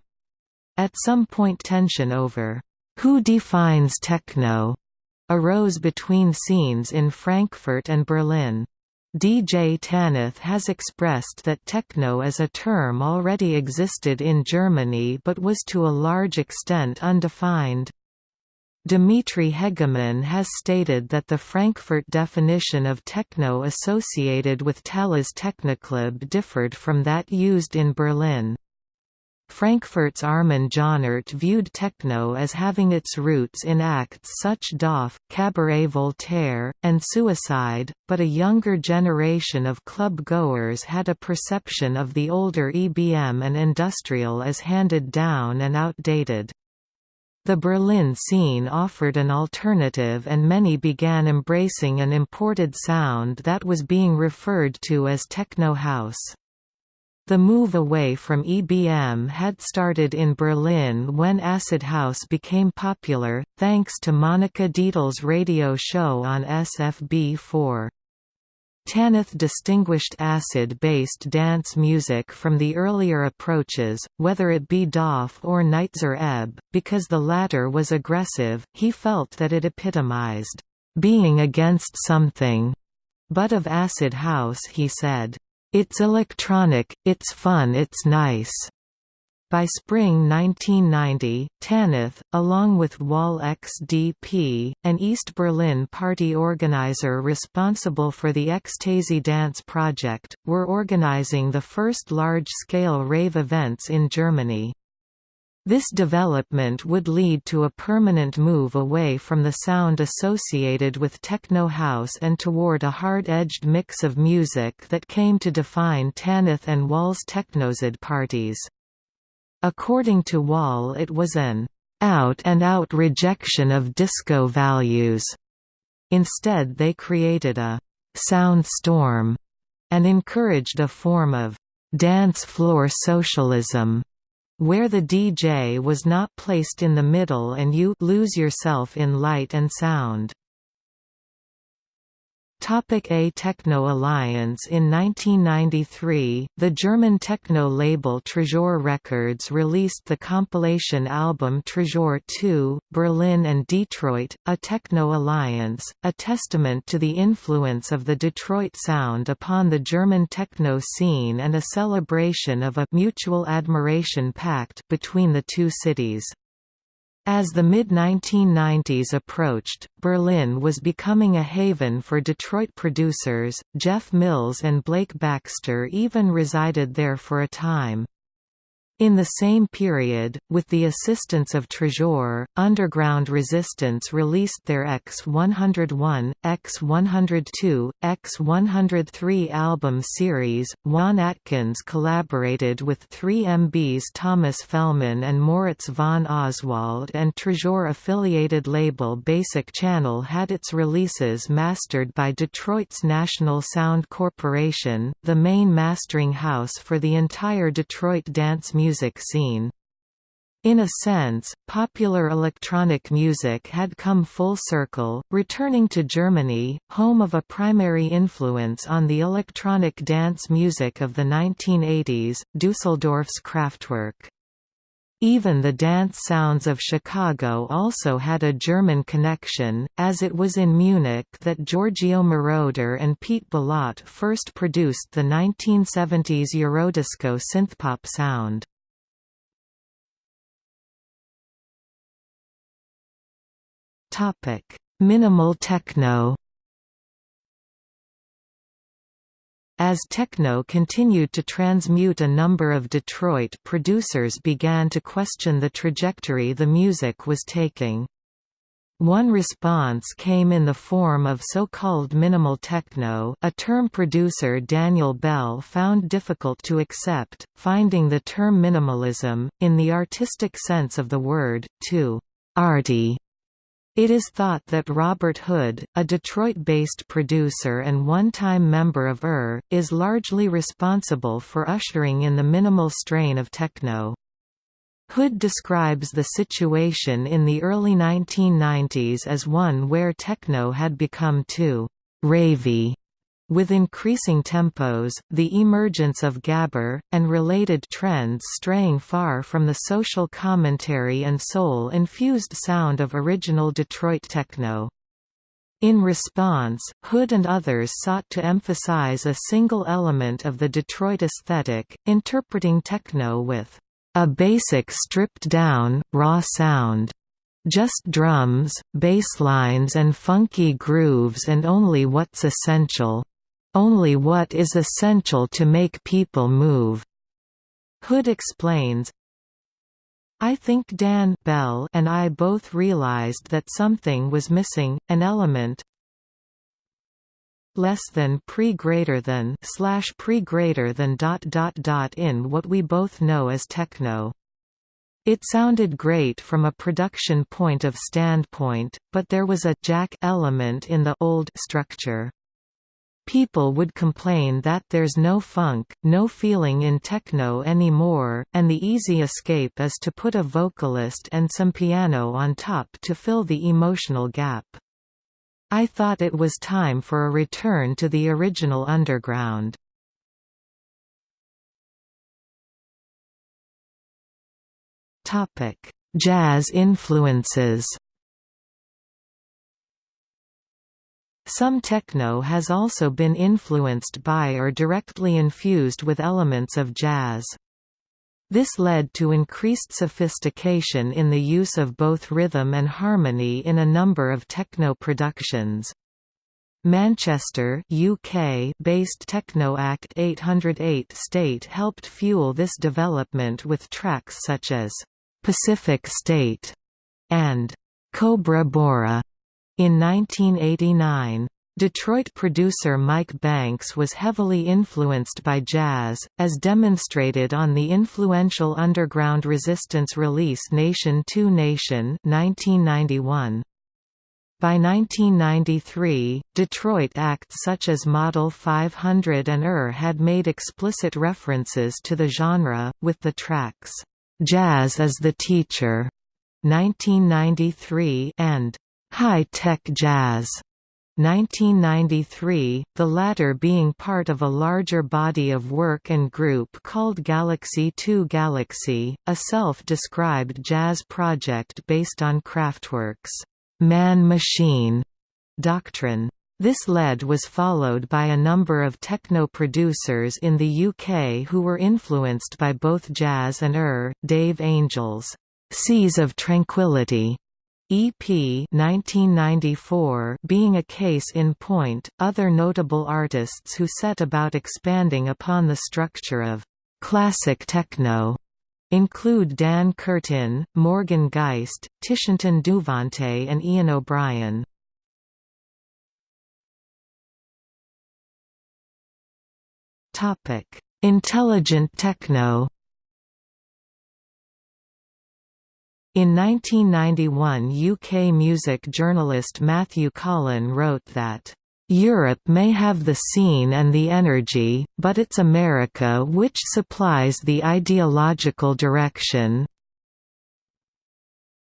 At some point tension over who defines techno arose between scenes in Frankfurt and Berlin. DJ Tanith has expressed that techno as a term already existed in Germany but was to a large extent undefined. Dimitri Hegemann has stated that the Frankfurt definition of techno associated with Talla's Technoclub differed from that used in Berlin. Frankfurt's Armin Johnert viewed techno as having its roots in acts such DOF, Cabaret Voltaire, and Suicide, but a younger generation of club-goers had a perception of the older EBM and industrial as handed down and outdated. The Berlin scene offered an alternative and many began embracing an imported sound that was being referred to as techno house. The move away from EBM had started in Berlin when acid house became popular, thanks to Monika Dietl's radio show on SFB4. Tanith distinguished acid-based dance music from the earlier approaches, whether it be DOF or Nitzer Ebb, because the latter was aggressive, he felt that it epitomized, "...being against something." But of acid house he said, "...it's electronic, it's fun it's nice." By spring 1990, Tanith, along with Wall XDP, an East Berlin party organizer responsible for the Ecstasy Dance project, were organizing the first large-scale rave events in Germany. This development would lead to a permanent move away from the sound associated with techno house and toward a hard-edged mix of music that came to define Tanith and Wall's Tekknozid parties. According to Wall it was an out-and-out -out rejection of disco values. Instead they created a «sound storm» and encouraged a form of «dance floor socialism» where the DJ was not placed in the middle and you lose yourself in light and sound. Topic A Techno Alliance In 1993, the German techno label Tresor Records released the compilation album Tresor 2, Berlin and Detroit, a techno alliance, a testament to the influence of the Detroit sound upon the German techno scene and a celebration of a mutual admiration pact between the two cities. As the mid-1990s approached, Berlin was becoming a haven for Detroit producers, Jeff Mills and Blake Baxter even resided there for a time. In the same period, with the assistance of Trésor, Underground Resistance released their X101, X102, X103 album series. Juan Atkins collaborated with 3MB's Thomas Fehlmann and Moritz von Oswald, and Trésor affiliated label Basic Channel had its releases mastered by Detroit's National Sound Corporation, the main mastering house for the entire Detroit dance music music scene. In a sense, popular electronic music had come full circle, returning to Germany, home of a primary influence on the electronic dance music of the 1980s, Dusseldorf's Kraftwerk. Even the dance sounds of Chicago also had a German connection, as it was in Munich that Giorgio Moroder and Pete Bellotte first produced the 1970s Eurodisco synthpop sound. Topic: Minimal techno. As techno continued to transmute a number of Detroit producers began to question the trajectory the music was taking. One response came in the form of so-called minimal techno a term producer Daniel Bell found difficult to accept, finding the term minimalism, in the artistic sense of the word, too arty it is thought that Robert Hood, a Detroit-based producer and one-time member of UR, is largely responsible for ushering in the minimal strain of techno. Hood describes the situation in the early 1990s as one where techno had become too «ravey» With increasing tempos, the emergence of gabber, and related trends straying far from the social commentary and soul-infused sound of original Detroit techno. In response, Hood and others sought to emphasize a single element of the Detroit aesthetic, interpreting techno with a basic stripped-down, raw sound. Just drums, bass lines and funky grooves and only what's essential only what is essential to make people move. Hood explains, I think Dan Bell and I both realized that something was missing, an element less than pre greater than slash pre greater than dot dot dot in what we both know as techno. It sounded great from a production point of standpoint, but there was a jack element in the old structure. People would complain that there's no funk, no feeling in techno anymore, and the easy escape is to put a vocalist and some piano on top to fill the emotional gap. I thought it was time for a return to the original underground. Jazz influences Some techno has also been influenced by or directly infused with elements of jazz. This led to increased sophistication in the use of both rhythm and harmony in a number of techno productions. Manchester UK based Techno Act 808 State helped fuel this development with tracks such as Pacific State and Cobra Bora. In 1989, Detroit producer Mike Banks was heavily influenced by jazz, as demonstrated on the influential underground resistance release Nation 2 Nation 1991. By 1993, Detroit acts such as Model 500 and ER had made explicit references to the genre, with the tracks, "'Jazz is the Teacher' 1993 and High-Tech Jazz 1993, the latter being part of a larger body of work and group called Galaxy 2 Galaxy, a self-described jazz project based on Kraftwerk's man-machine doctrine. This lead was followed by a number of techno producers in the UK who were influenced by both jazz and UR, Dave Angel's Seas of Tranquility EP 1994 being a case in point, other notable artists who set about expanding upon the structure of classic techno include Dan Curtin, Morgan Geist, Titonton Duvante and Ian O'Brien. Intelligent techno In 1991 UK music journalist Matthew Collin wrote that Europe may have the scene and the energy, but it's America which supplies the ideological direction,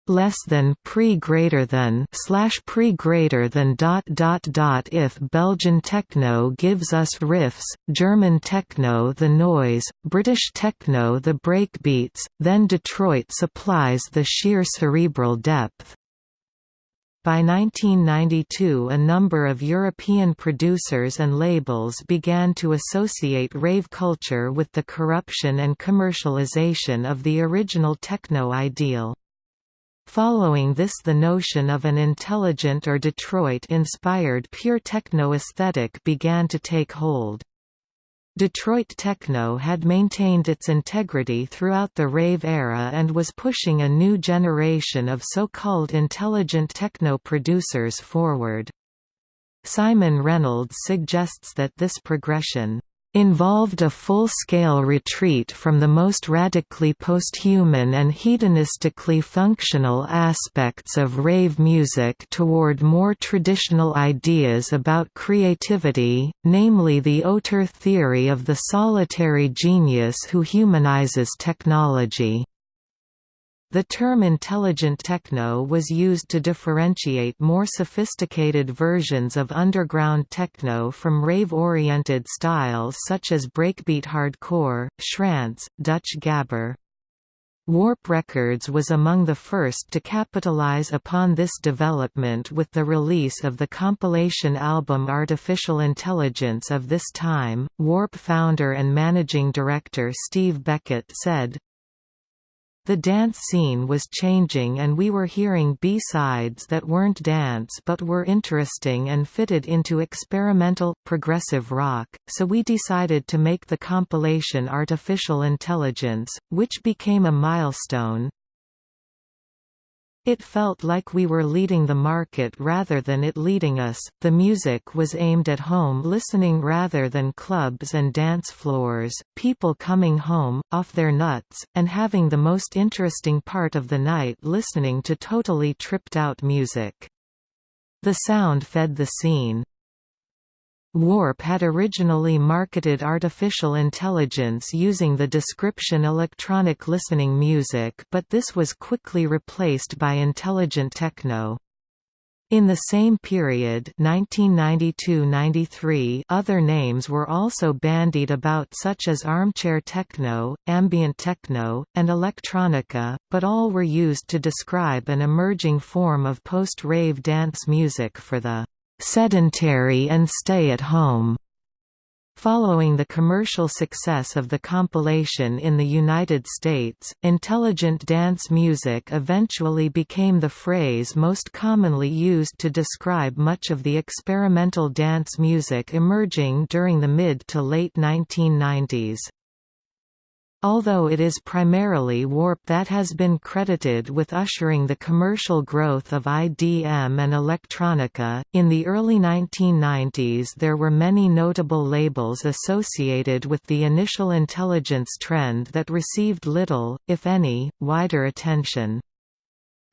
less than pre greater than slash pre greater than dot dot dot if Belgian techno gives us riffs, German techno the noise, British techno the breakbeats, then Detroit supplies the sheer cerebral depth. By 1992 a number of European producers and labels began to associate rave culture with the corruption and commercialization of the original techno ideal. Following this the notion of an intelligent or Detroit-inspired pure techno aesthetic began to take hold. Detroit techno had maintained its integrity throughout the rave era and was pushing a new generation of so-called intelligent techno producers forward. Simon Reynolds suggests that this progression involved a full-scale retreat from the most radically posthuman and hedonistically functional aspects of rave music toward more traditional ideas about creativity, namely the auteur theory of the solitary genius who humanizes technology. The term intelligent techno was used to differentiate more sophisticated versions of underground techno from rave-oriented styles such as breakbeat hardcore, trance, Dutch gabber. Warp Records was among the first to capitalize upon this development with the release of the compilation album Artificial Intelligence of this time. Warp founder and managing director Steve Beckett said, the dance scene was changing and we were hearing B-sides that weren't dance but were interesting and fitted into experimental, progressive rock, so we decided to make the compilation Artificial Intelligence, which became a milestone, it felt like we were leading the market rather than it leading us. The music was aimed at home listening rather than clubs and dance floors, people coming home, off their nuts, and having the most interesting part of the night listening to totally tripped out music. The sound fed the scene. Warp had originally marketed artificial intelligence using the description electronic listening music but this was quickly replaced by intelligent techno. In the same period 1992–93 other names were also bandied about such as armchair techno, ambient techno, and electronica, but all were used to describe an emerging form of post-rave dance music for the sedentary and stay at home. Following the commercial success of the compilation in the United States, intelligent dance music eventually became the phrase most commonly used to describe much of the experimental dance music emerging during the mid to late 1990s. Although it is primarily Warp that has been credited with ushering the commercial growth of IDM and electronica, in the early 1990s there were many notable labels associated with the initial intelligence trend that received little, if any, wider attention.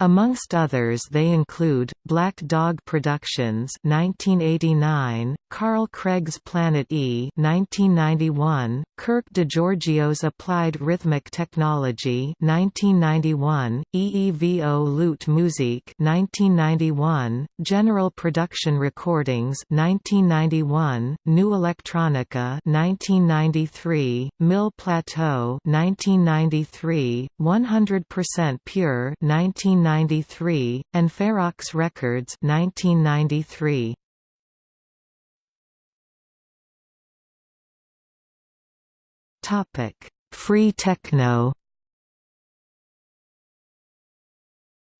Amongst others they include, Black Dog Productions 1989, Carl Craig's Planet E 1991, Kirk DeGiorgio's Applied Rhythmic Technology 1991, EEVO Lute Musik 1991, General Production Recordings 1991, New Electronica 1993, Mille Plateaux 1993, 100% Pure 19 1993, and Ferox Records 1993. Topic: Free techno.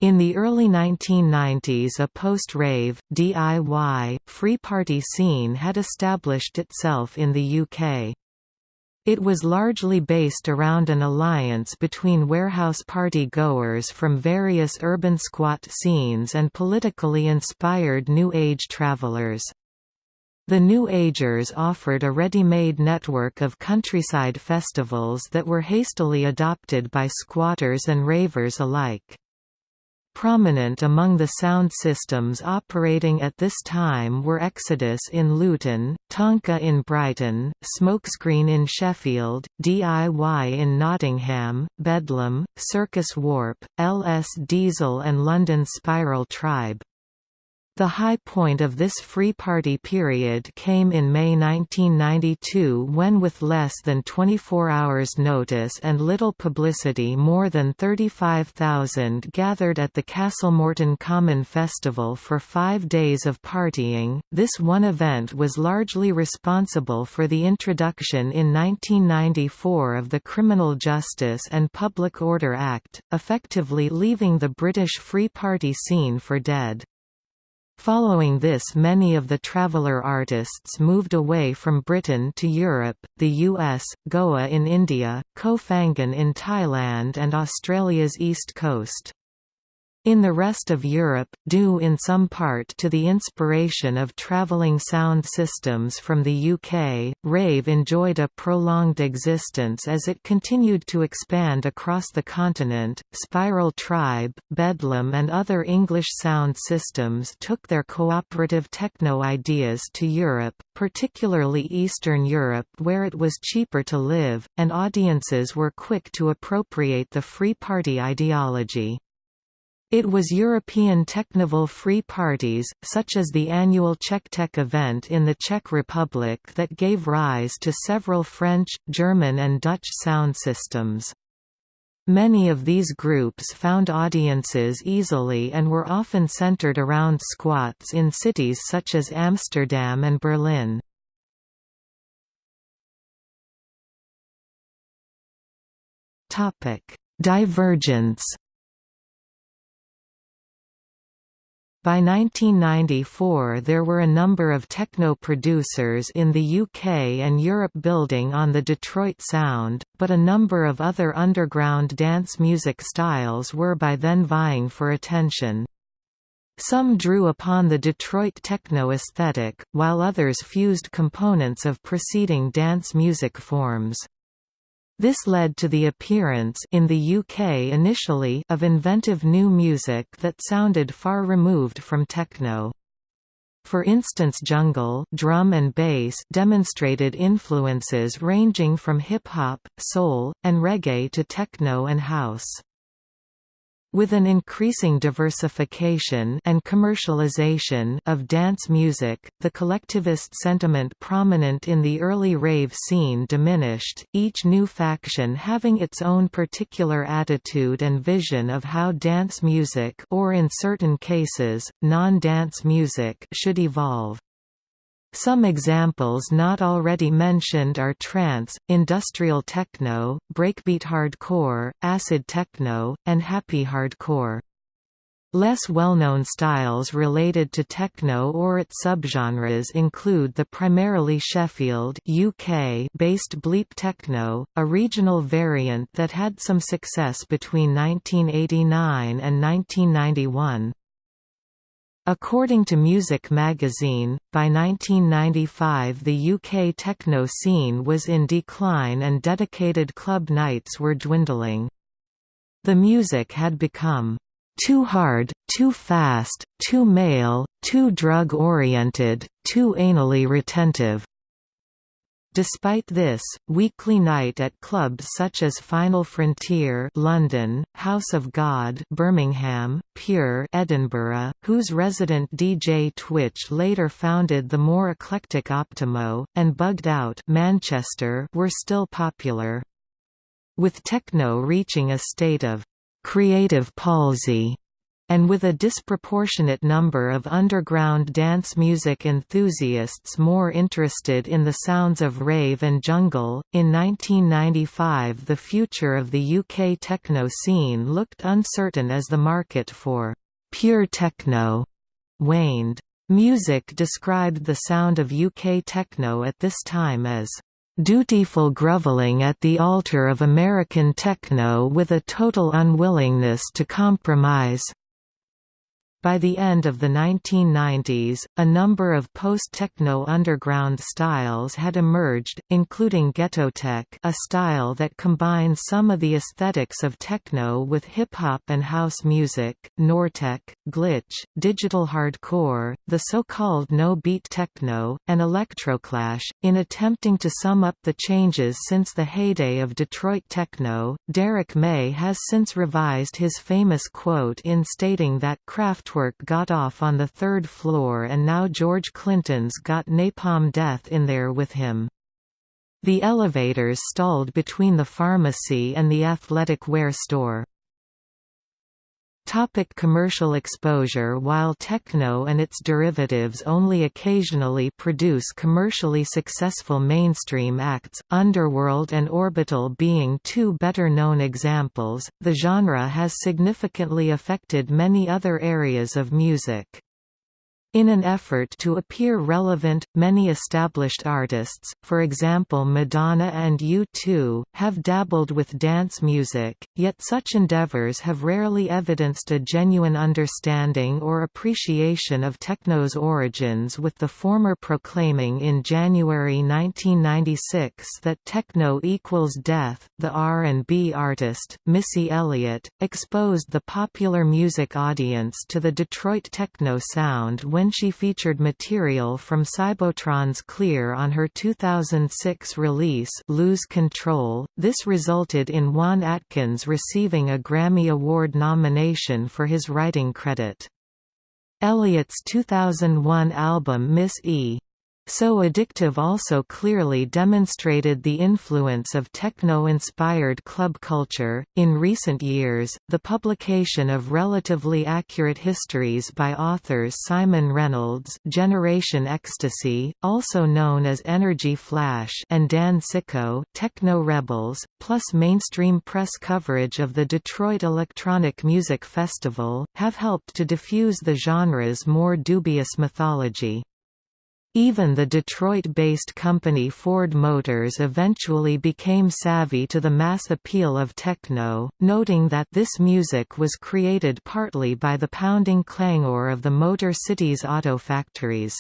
In the early 1990s a post-rave, DIY, free party scene had established itself in the UK. It was largely based around an alliance between warehouse party goers from various urban squat scenes and politically inspired New Age travelers. The New Agers offered a ready-made network of countryside festivals that were hastily adopted by squatters and ravers alike. Prominent among the sound systems operating at this time were Exodus in Luton, Tonka in Brighton, Smokescreen in Sheffield, DIY in Nottingham, Bedlam, Circus Warp, LS Diesel and London Spiral Tribe. The high point of this Free Party period came in May 1992 when with less than 24 hours notice and little publicity more than 35,000 gathered at the Castlemorton Common Festival for five days of partying. This one event was largely responsible for the introduction in 1994 of the Criminal Justice and Public Order Act, effectively leaving the British Free Party scene for dead. Following this many of the traveller artists moved away from Britain to Europe, the US, Goa in India, Koh Phangan in Thailand and Australia's east coast. In the rest of Europe, due in some part to the inspiration of travelling sound systems from the UK, rave enjoyed a prolonged existence as it continued to expand across the continent. Spiral Tribe, Bedlam, and other English sound systems took their cooperative techno ideas to Europe, particularly Eastern Europe where it was cheaper to live, and audiences were quick to appropriate the Free Party ideology. It was European Teknival free parties, such as the annual CzechTech event in the Czech Republic that gave rise to several French, German and Dutch sound systems. Many of these groups found audiences easily and were often centered around squats in cities such as Amsterdam and Berlin. Divergence By 1994 there were a number of techno producers in the UK and Europe building on the Detroit sound, but a number of other underground dance music styles were by then vying for attention. Some drew upon the Detroit techno aesthetic, while others fused components of preceding dance music forms. This led to the appearance in the UK initially of inventive new music that sounded far removed from techno. For instance jungle drum and bass demonstrated influences ranging from hip-hop, soul, and reggae to techno and house. With an increasing diversification and commercialization of dance music, the collectivist sentiment prominent in the early rave scene diminished, each new faction having its own particular attitude and vision of how dance music or in certain cases, non-dance music should evolve. Some examples not already mentioned are trance, industrial techno, breakbeat hardcore, acid techno, and happy hardcore. Less well-known styles related to techno or its subgenres include the primarily Sheffield UK-based bleep techno, a regional variant that had some success between 1989 and 1991. According to Muzik magazine, by 1995 the UK techno scene was in decline and dedicated club nights were dwindling. The music had become too hard, too fast, too male, too drug-oriented, too anally retentive. Despite this, weekly night at clubs such as Final Frontier London, House of God Birmingham, Pure Edinburgh, whose resident DJ Twitch later founded the more eclectic Optimo, and Bugged Out Manchester were still popular. With techno reaching a state of «creative palsy» and with a disproportionate number of underground dance music enthusiasts more interested in the sounds of rave and jungle. In 1995, the future of the UK techno scene looked uncertain as the market for pure techno waned. Muzik described the sound of UK techno at this time as dutiful groveling at the altar of American techno with a total unwillingness to compromise. By the end of the 1990s, a number of post-techno underground styles had emerged, including ghettotech a style that combines some of the aesthetics of techno with hip-hop and house music, nortec, glitch, digital hardcore, the so-called no-beat techno, and electroclash. In attempting to sum up the changes since the heyday of Detroit techno, Derrick May has since revised his famous quote in stating that Kraft Kraftwerk got off on the third floor and now George Clinton's got napalm death in there with him. The elevators stalled between the pharmacy and the athletic wear store. Topic commercial exposure While techno and its derivatives only occasionally produce commercially successful mainstream acts, Underworld and Orbital being two better-known examples, the genre has significantly affected many other areas of music. In an effort to appear relevant, many established artists, for example Madonna and U2, have dabbled with dance music, yet such endeavors have rarely evidenced a genuine understanding or appreciation of techno's origins with the former proclaiming in January 1996 that techno equals death. The R&B artist, Missy Elliott, exposed the popular music audience to the Detroit techno sound when she featured material from Cybotron's Clear on her 2006 release Lose Control. This resulted in Juan Atkins receiving a Grammy Award nomination for his writing credit. Elliott's 2001 album Miss E! So Addictive also clearly demonstrated the influence of techno-inspired club culture. In recent years, the publication of relatively accurate histories by authors Simon Reynolds, Generation Ecstasy, also known as Energy Flash, and Dan Sicko, Techno Rebels, plus mainstream press coverage of the Detroit Electronic Music Festival, have helped to diffuse the genre's more dubious mythology. Even the Detroit-based company Ford Motors eventually became savvy to the mass appeal of techno, noting that this music was created partly by the pounding clangor of the Motor City's auto factories.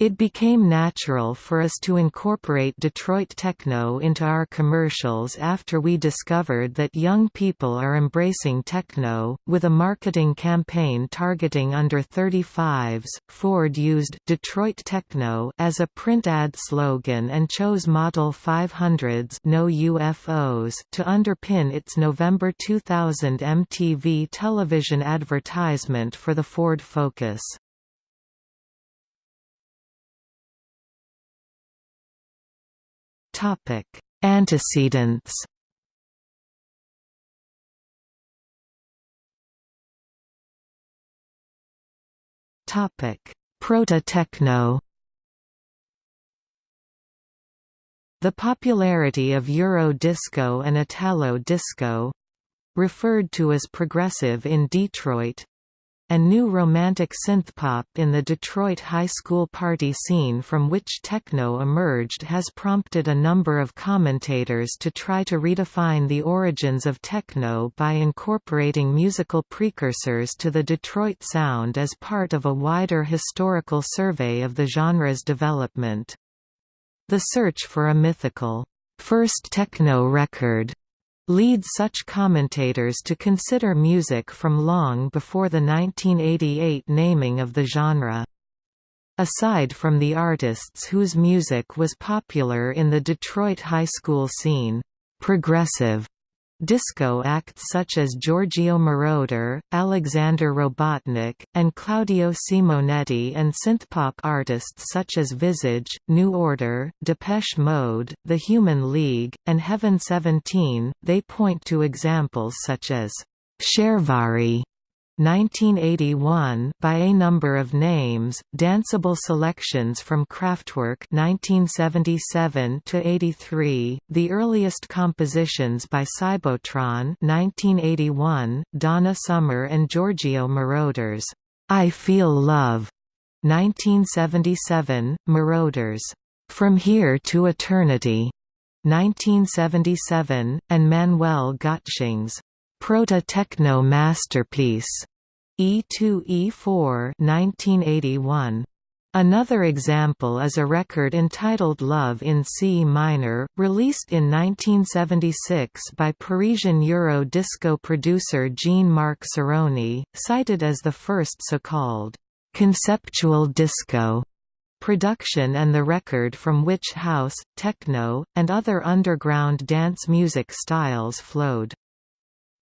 It became natural for us to incorporate Detroit techno into our commercials after we discovered that young people are embracing techno. With a marketing campaign targeting under 35s, Ford used Detroit techno as a print ad slogan and chose Model 500s no UFOs to underpin its November 2000 MTV television advertisement for the Ford Focus. Topic: Antecedents. Topic: Proto-techno. The popularity of Euro disco and Italo disco referred to as progressive in Detroit and new romantic synthpop in the Detroit high school party scene from which techno emerged has prompted a number of commentators to try to redefine the origins of techno by incorporating musical precursors to the Detroit sound as part of a wider historical survey of the genre's development. The search for a mythical, first techno record lead such commentators to consider music from long before the 1988 naming of the genre. Aside from the artists whose music was popular in the Detroit high school scene, progressive Disco acts such as Giorgio Moroder, Alexander Robotnick, and Claudio Simonetti and synthpop artists such as Visage, New Order, Depeche Mode, The Human League, and Heaven 17, they point to examples such as Sharevari 1981 by a number of names, danceable selections from Kraftwerk 1977 to 83, the earliest compositions by Cybotron 1981, Donna Summer and Giorgio Moroder's I Feel Love 1977, Moroder's From Here to Eternity, 1977, and Manuel Gottsching's Proto-Techno Masterpiece, E2E4 1981. Another example is a record entitled Love in C minor, released in 1976 by Parisian Euro disco producer Jean-Marc Cerrone, cited as the first so-called conceptual disco production and the record from which house, techno, and other underground dance music styles flowed.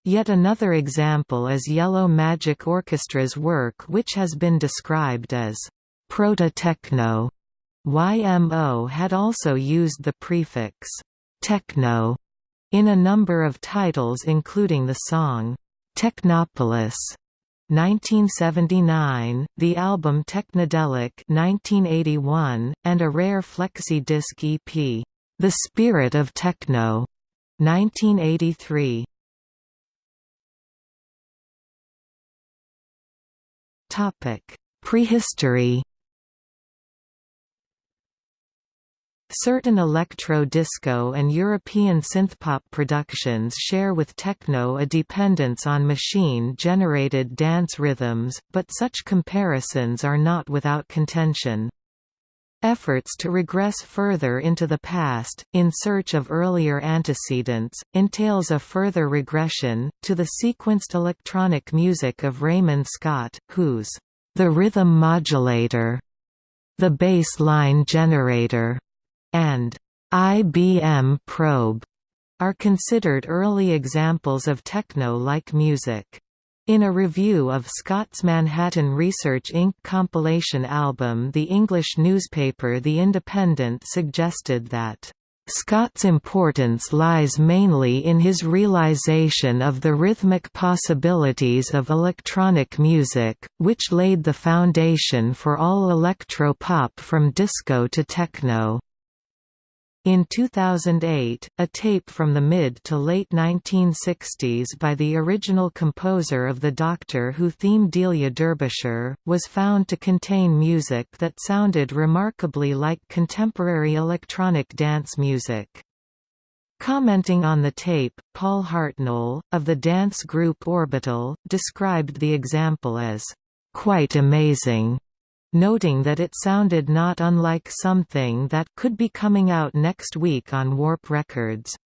Yet another example is Yellow Magic Orchestra's work which has been described as Proto-techno. YMO had also used the prefix techno in a number of titles including the song Technopolis 1979, the album Technodelic 1981, and a rare flexi-disc EP, The Spirit of Techno 1983. Topic: Prehistory Certain electro-disco and European synthpop productions share with techno a dependence on machine-generated dance rhythms, but such comparisons are not without contention. Efforts to regress further into the past, in search of earlier antecedents, entails a further regression, to the sequenced electronic music of Raymond Scott, whose The Rhythm Modulator, The Bass Line Generator, and IBM Probe are considered early examples of techno-like music. In a review of Scott's Manhattan Research Inc. compilation album the English newspaper The Independent suggested that Scott's importance lies mainly in his realization of the rhythmic possibilities of electronic music, which laid the foundation for all electro-pop from disco to techno. In 2008, a tape from the mid to late 1960s by the original composer of the Doctor Who theme Delia Derbyshire, was found to contain music that sounded remarkably like contemporary electronic dance music. Commenting on the tape, Paul Hartnoll, of the dance group Orbital, described the example as, "...quite amazing." Noting that it sounded not unlike something that could be coming out next week on Warp Records.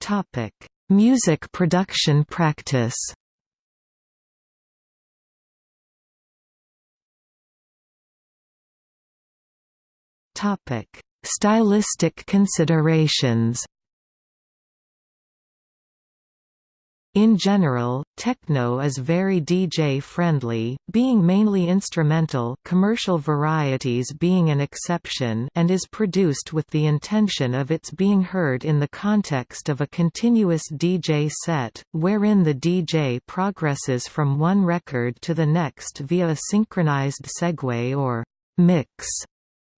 Topic: Music production practice Topic: Stylistic considerations In general, techno is very DJ-friendly, being mainly instrumental commercial varieties being an exception and is produced with the intention of its being heard in the context of a continuous DJ set, wherein the DJ progresses from one record to the next via a synchronized segue or mix.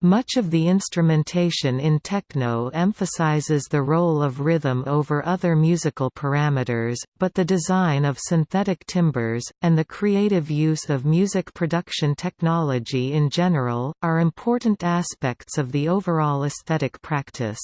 Much of the instrumentation in techno emphasizes the role of rhythm over other musical parameters, but the design of synthetic timbres, and the creative use of music production technology in general, are important aspects of the overall aesthetic practice.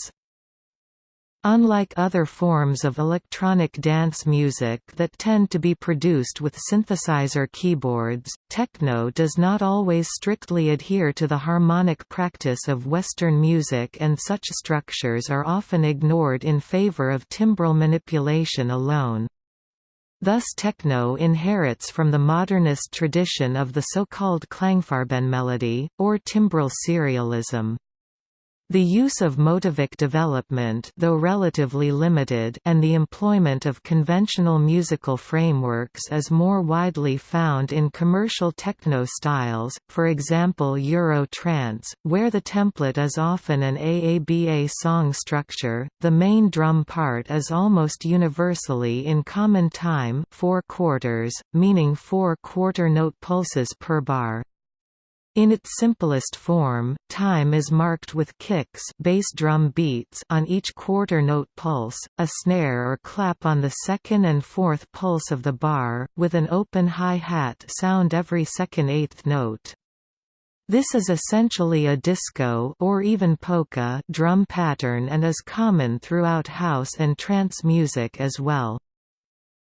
Unlike other forms of electronic dance music that tend to be produced with synthesizer keyboards, techno does not always strictly adhere to the harmonic practice of Western music and such structures are often ignored in favor of timbral manipulation alone. Thus techno inherits from the modernist tradition of the so-called Klangfarbenmelodie, or timbral serialism. The use of motivic development though relatively limited and the employment of conventional musical frameworks is more widely found in commercial techno styles, for example Euro trance, where the template is often an AABA song structure, the main drum part is almost universally in common time 4 quarters, meaning 4 quarter note pulses per bar. In its simplest form, time is marked with kicks bass drum beats on each quarter note pulse, a snare or clap on the second and fourth pulse of the bar, with an open hi-hat sound every second eighth note. This is essentially a disco or even polka drum pattern and is common throughout house and trance music as well.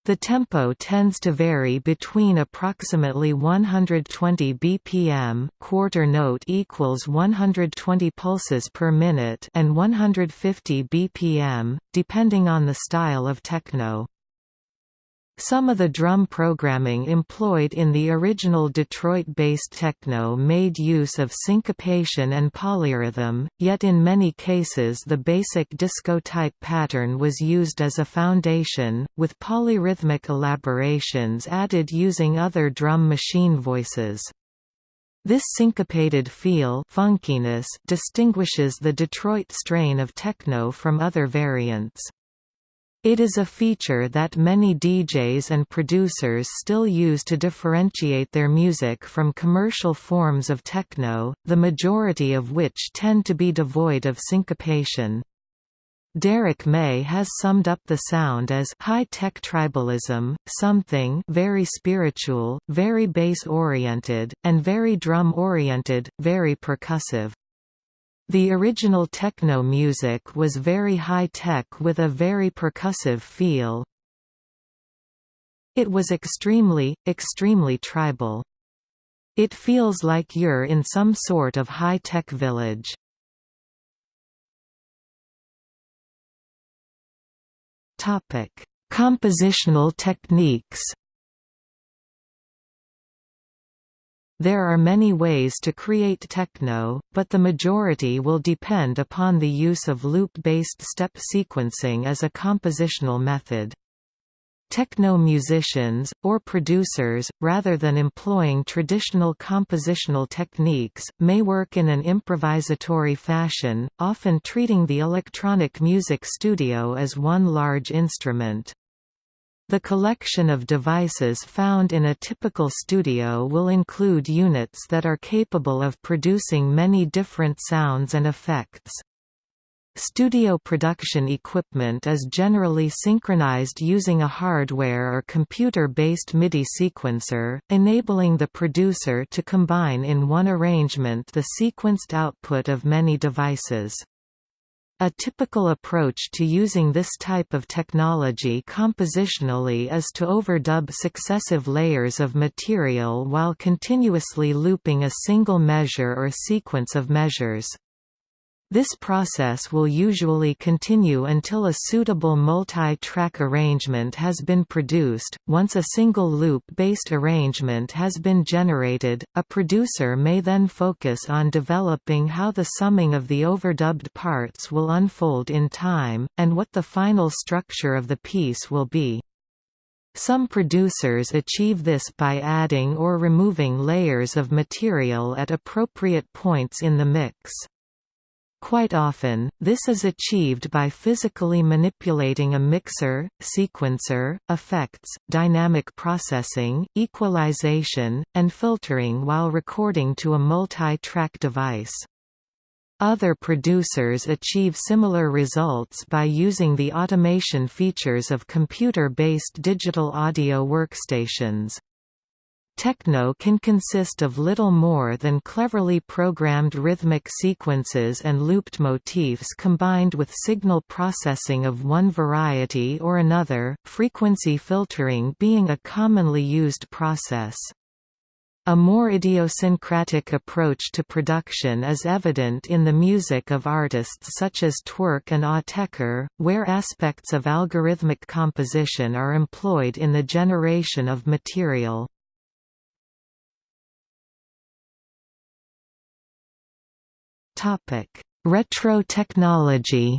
The tempo tends to vary between approximately 120 bpm quarter note equals 120 pulses per minute and 150 bpm, depending on the style of techno. Some of the drum programming employed in the original Detroit-based techno made use of syncopation and polyrhythm, yet in many cases the basic disco-type pattern was used as a foundation, with polyrhythmic elaborations added using other drum machine voices. This syncopated feel funkiness distinguishes the Detroit strain of techno from other variants. It is a feature that many DJs and producers still use to differentiate their music from commercial forms of techno, the majority of which tend to be devoid of syncopation. Derrick May has summed up the sound as high-tech tribalism, something very spiritual, very bass-oriented, and very drum-oriented, very percussive. The original techno music was very high-tech with a very percussive feel. It was extremely, extremely tribal. It feels like you're in some sort of high-tech village. Compositional techniques There are many ways to create techno, but the majority will depend upon the use of loop-based step sequencing as a compositional method. Techno musicians, or producers, rather than employing traditional compositional techniques, may work in an improvisatory fashion, often treating the electronic music studio as one large instrument. The collection of devices found in a typical studio will include units that are capable of producing many different sounds and effects. Studio production equipment is generally synchronized using a hardware or computer-based MIDI sequencer, enabling the producer to combine in one arrangement the sequenced output of many devices. A typical approach to using this type of technology compositionally is to overdub successive layers of material while continuously looping a single measure or sequence of measures. This process will usually continue until a suitable multi-track arrangement has been produced. Once a single loop-based arrangement has been generated, a producer may then focus on developing how the summing of the overdubbed parts will unfold in time, and what the final structure of the piece will be. Some producers achieve this by adding or removing layers of material at appropriate points in the mix. Quite often, this is achieved by physically manipulating a mixer, sequencer, effects, dynamic processing, equalization, and filtering while recording to a multi-track device. Other producers achieve similar results by using the automation features of computer-based digital audio workstations. Techno can consist of little more than cleverly programmed rhythmic sequences and looped motifs combined with signal processing of one variety or another, frequency filtering being a commonly used process. A more idiosyncratic approach to production is evident in the music of artists such as Twerk and ah Autechre, where aspects of algorithmic composition are employed in the generation of material. Retro technology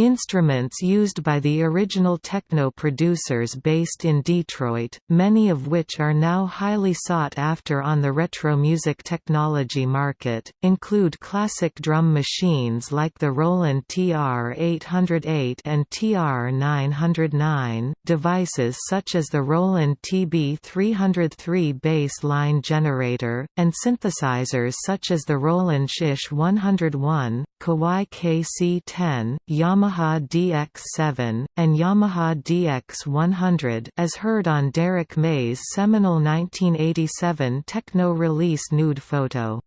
Instruments used by the original techno producers based in Detroit, many of which are now highly sought after on the retro music technology market, include classic drum machines like the Roland TR-808 and TR-909, devices such as the Roland TB-303 bass line generator, and synthesizers such as the Roland SH-101, Kawai KC-10, Yamaha Yamaha DX7, and Yamaha DX100 as heard on Derrick May's seminal 1987 techno release Nude Photo.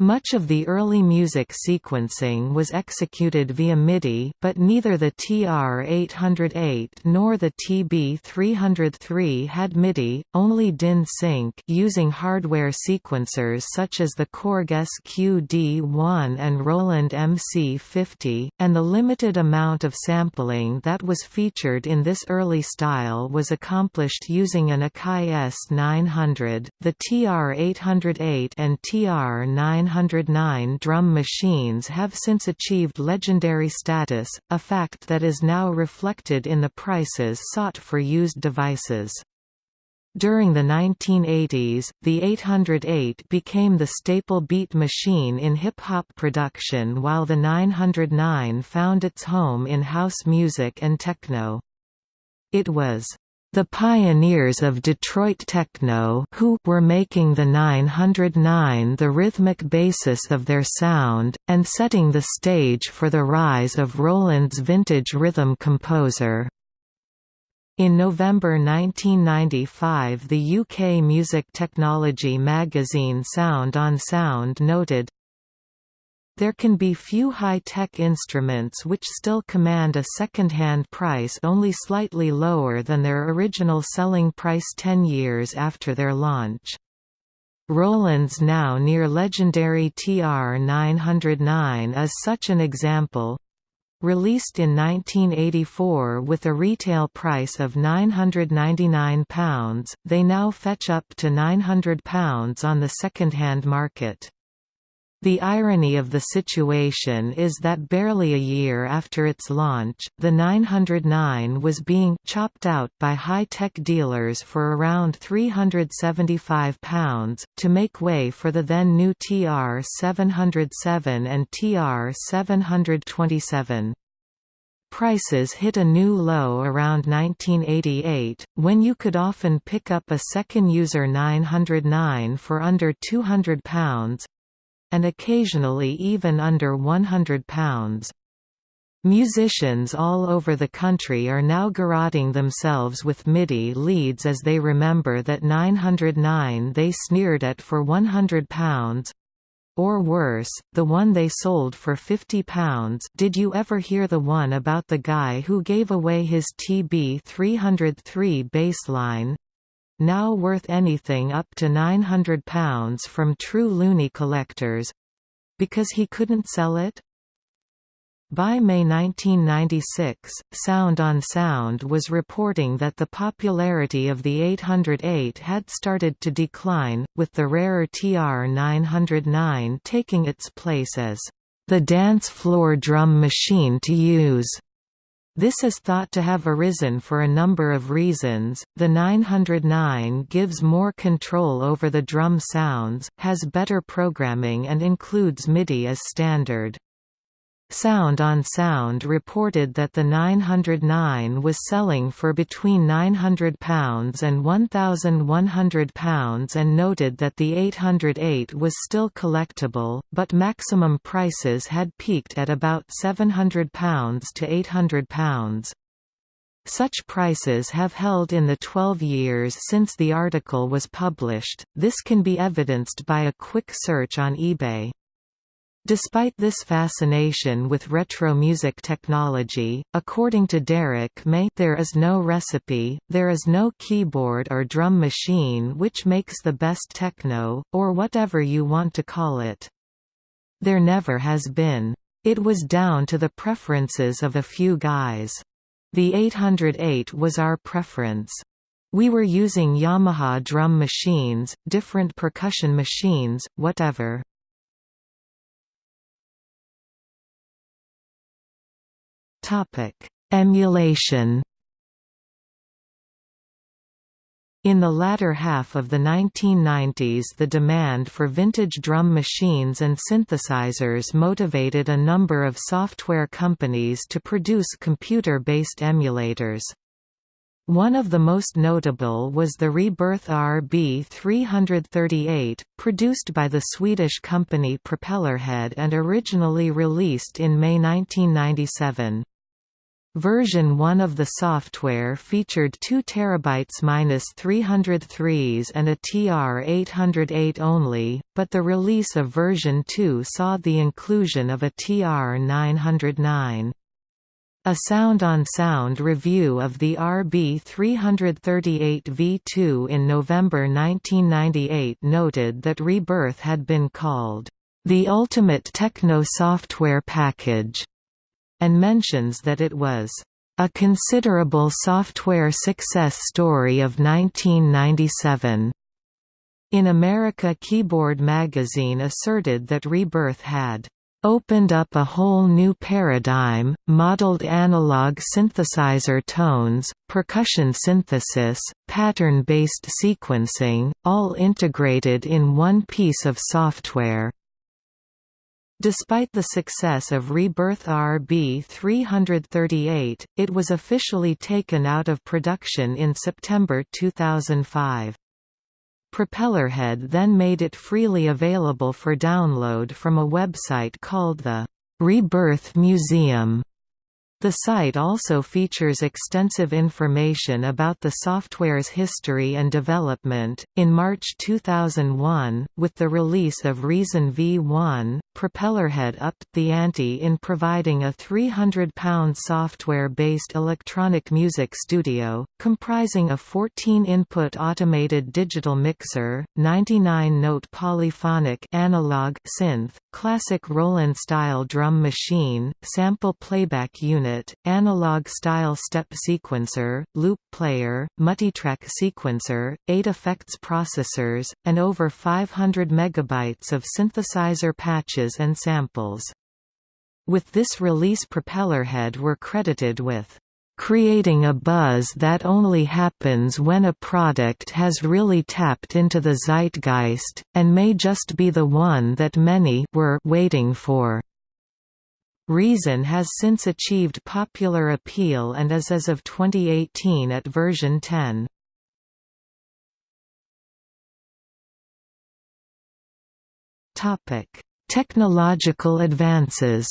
Much of the early music sequencing was executed via MIDI, but neither the TR-808 nor the TB-303 had MIDI, only DIN sync using hardware sequencers such as the Korg SQ-D1 and Roland MC50, and the limited amount of sampling that was featured in this early style was accomplished using an Akai S900. The TR-808 and TR-900 909 drum machines have since achieved legendary status, a fact that is now reflected in the prices sought for used devices. During the 1980s, the 808 became the staple beat machine in hip-hop production while the 909 found its home in house music and techno. It was the pioneers of Detroit techno who were making the 909 the rhythmic basis of their sound, and setting the stage for the rise of Roland's vintage rhythm composer. In November 1995 the UK music technology magazine Sound on Sound noted, there can be few high-tech instruments which still command a second-hand price only slightly lower than their original selling price 10 years after their launch. Roland's now near legendary TR-909 is such an example. Released in 1984 with a retail price of £999, they now fetch up to £900 on the second-hand market. The irony of the situation is that barely a year after its launch, the 909 was being chopped out by high-tech dealers for around £375, to make way for the then new TR-707 and TR-727. Prices hit a new low around 1988, when you could often pick up a second user 909 for under £200, and occasionally even under £100. Musicians all over the country are now garroting themselves with MIDI leads as they remember that 909 they sneered at for £100 or worse, the one they sold for £50 did you ever hear the one about the guy who gave away his TB-303 bassline? Now worth anything up to £900 from true loony collectors—because he couldn't sell it? By May 1996, Sound on Sound was reporting that the popularity of the 808 had started to decline, with the rarer TR-909 taking its place as the dance floor drum machine to use. This is thought to have arisen for a number of reasons. The 909 gives more control over the drum sounds, has better programming, and includes MIDI as standard. Sound on Sound reported that the 909 was selling for between £900 and £1,100 and noted that the 808 was still collectible, but maximum prices had peaked at about £700 to £800. Such prices have held in the 12 years since the article was published, this can be evidenced by a quick search on eBay. Despite this fascination with retro music technology, according to Derrick May there is no recipe, there is no keyboard or drum machine which makes the best techno, or whatever you want to call it. There never has been. It was down to the preferences of a few guys. The 808 was our preference. We were using Yamaha drum machines, different percussion machines, whatever. Emulation In the latter half of the 1990s the demand for vintage drum machines and synthesizers motivated a number of software companies to produce computer-based emulators. One of the most notable was the Rebirth RB338, produced by the Swedish company Propellerhead and originally released in May 1997. Version 1 of the software featured 2 TB-303s and a TR-808 only, but the release of version 2 saw the inclusion of a TR-909. A sound-on-sound -sound review of the RB338 V2 in November 1998 noted that Rebirth had been called, "...the ultimate techno software package." And mentions that it was a considerable software success story of 1997. In America Keyboard magazine asserted that Rebirth had opened up a whole new paradigm, modeled analog synthesizer tones, percussion synthesis, pattern-based sequencing, all integrated in one piece of software. Despite the success of Rebirth RB338, it was officially taken out of production in September 2005. Propellerhead then made it freely available for download from a website called the Rebirth Museum. The site also features extensive information about the software's history and development. In March 2001, with the release of Reason V1, Propellerhead upped the ante in providing a £300 software-based electronic music studio, comprising a 14-input automated digital mixer, 99-note polyphonic analog synth, classic Roland-style drum machine, sample playback unit, analog-style step sequencer, loop player, multitrack sequencer, 8 effects processors, and over 500 megabytes of synthesizer patches and samples. With this release Propellerhead were credited with creating a buzz that only happens when a product has really tapped into the zeitgeist, and may just be the one that many were waiting for. Reason has since achieved popular appeal and is as of 2018 at version 10. Topic Technological advances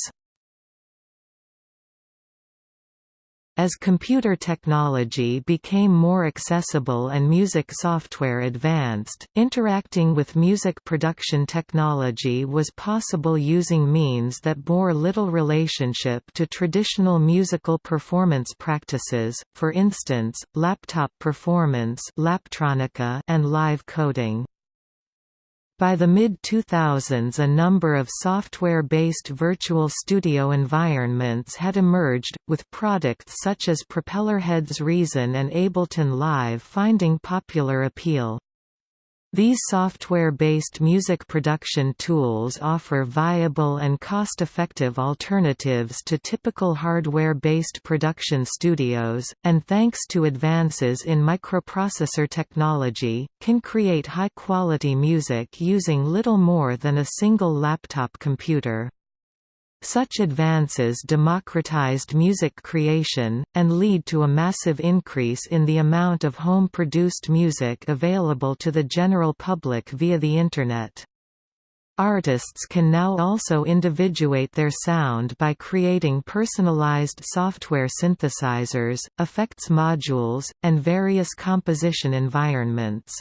As computer technology became more accessible and music software advanced, interacting with music production technology was possible using means that bore little relationship to traditional musical performance practices, for instance, laptop performance and live coding. By the mid-2000s a number of software-based virtual studio environments had emerged, with products such as Propellerhead's Reason and Ableton Live finding popular appeal. These software-based music production tools offer viable and cost-effective alternatives to typical hardware-based production studios, and thanks to advances in microprocessor technology, can create high-quality music using little more than a single laptop computer. Such advances democratized music creation, and lead to a massive increase in the amount of home-produced music available to the general public via the Internet. Artists can now also individuate their sound by creating personalized software synthesizers, effects modules, and various composition environments.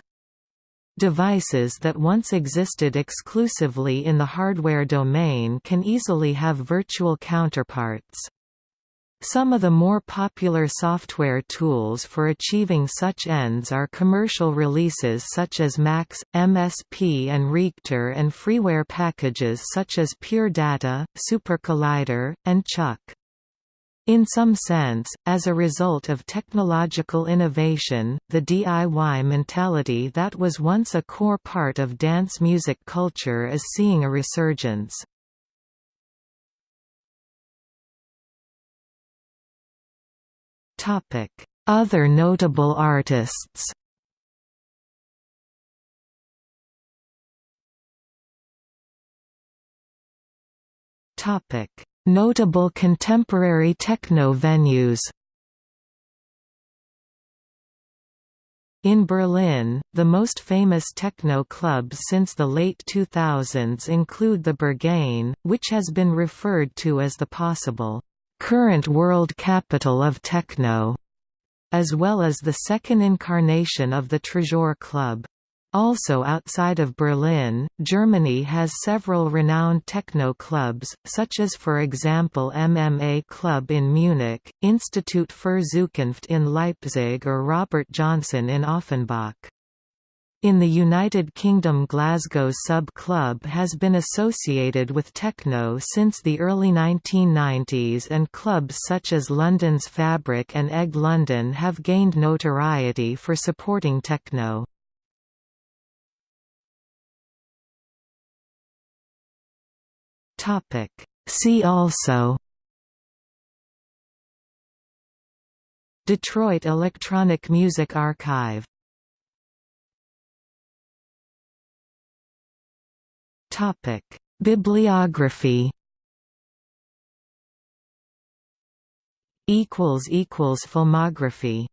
Devices that once existed exclusively in the hardware domain can easily have virtual counterparts. Some of the more popular software tools for achieving such ends are commercial releases such as Max, MSP and Reaktor and freeware packages such as Pure Data, Super Collider, and Chuck. In some sense, as a result of technological innovation, the DIY mentality that was once a core part of dance music culture is seeing a resurgence. Other notable artists Notable contemporary techno venues In Berlin, the most famous techno clubs since the late 2000s include the Berghain, which has been referred to as the possible current world capital of techno, as well as the second incarnation of the Tresor Club. Also outside of Berlin, Germany has several renowned techno clubs, such as for example MMA Club in Munich, Institut für Zukunft in Leipzig or Robert Johnson in Offenbach. In the United Kingdom Glasgow Sub Club has been associated with techno since the early 1990s and clubs such as London's Fabric and Egg London have gained notoriety for supporting techno. Topic. See also Detroit Electronic Music Archive Topic. Bibliography Equals equals Filmography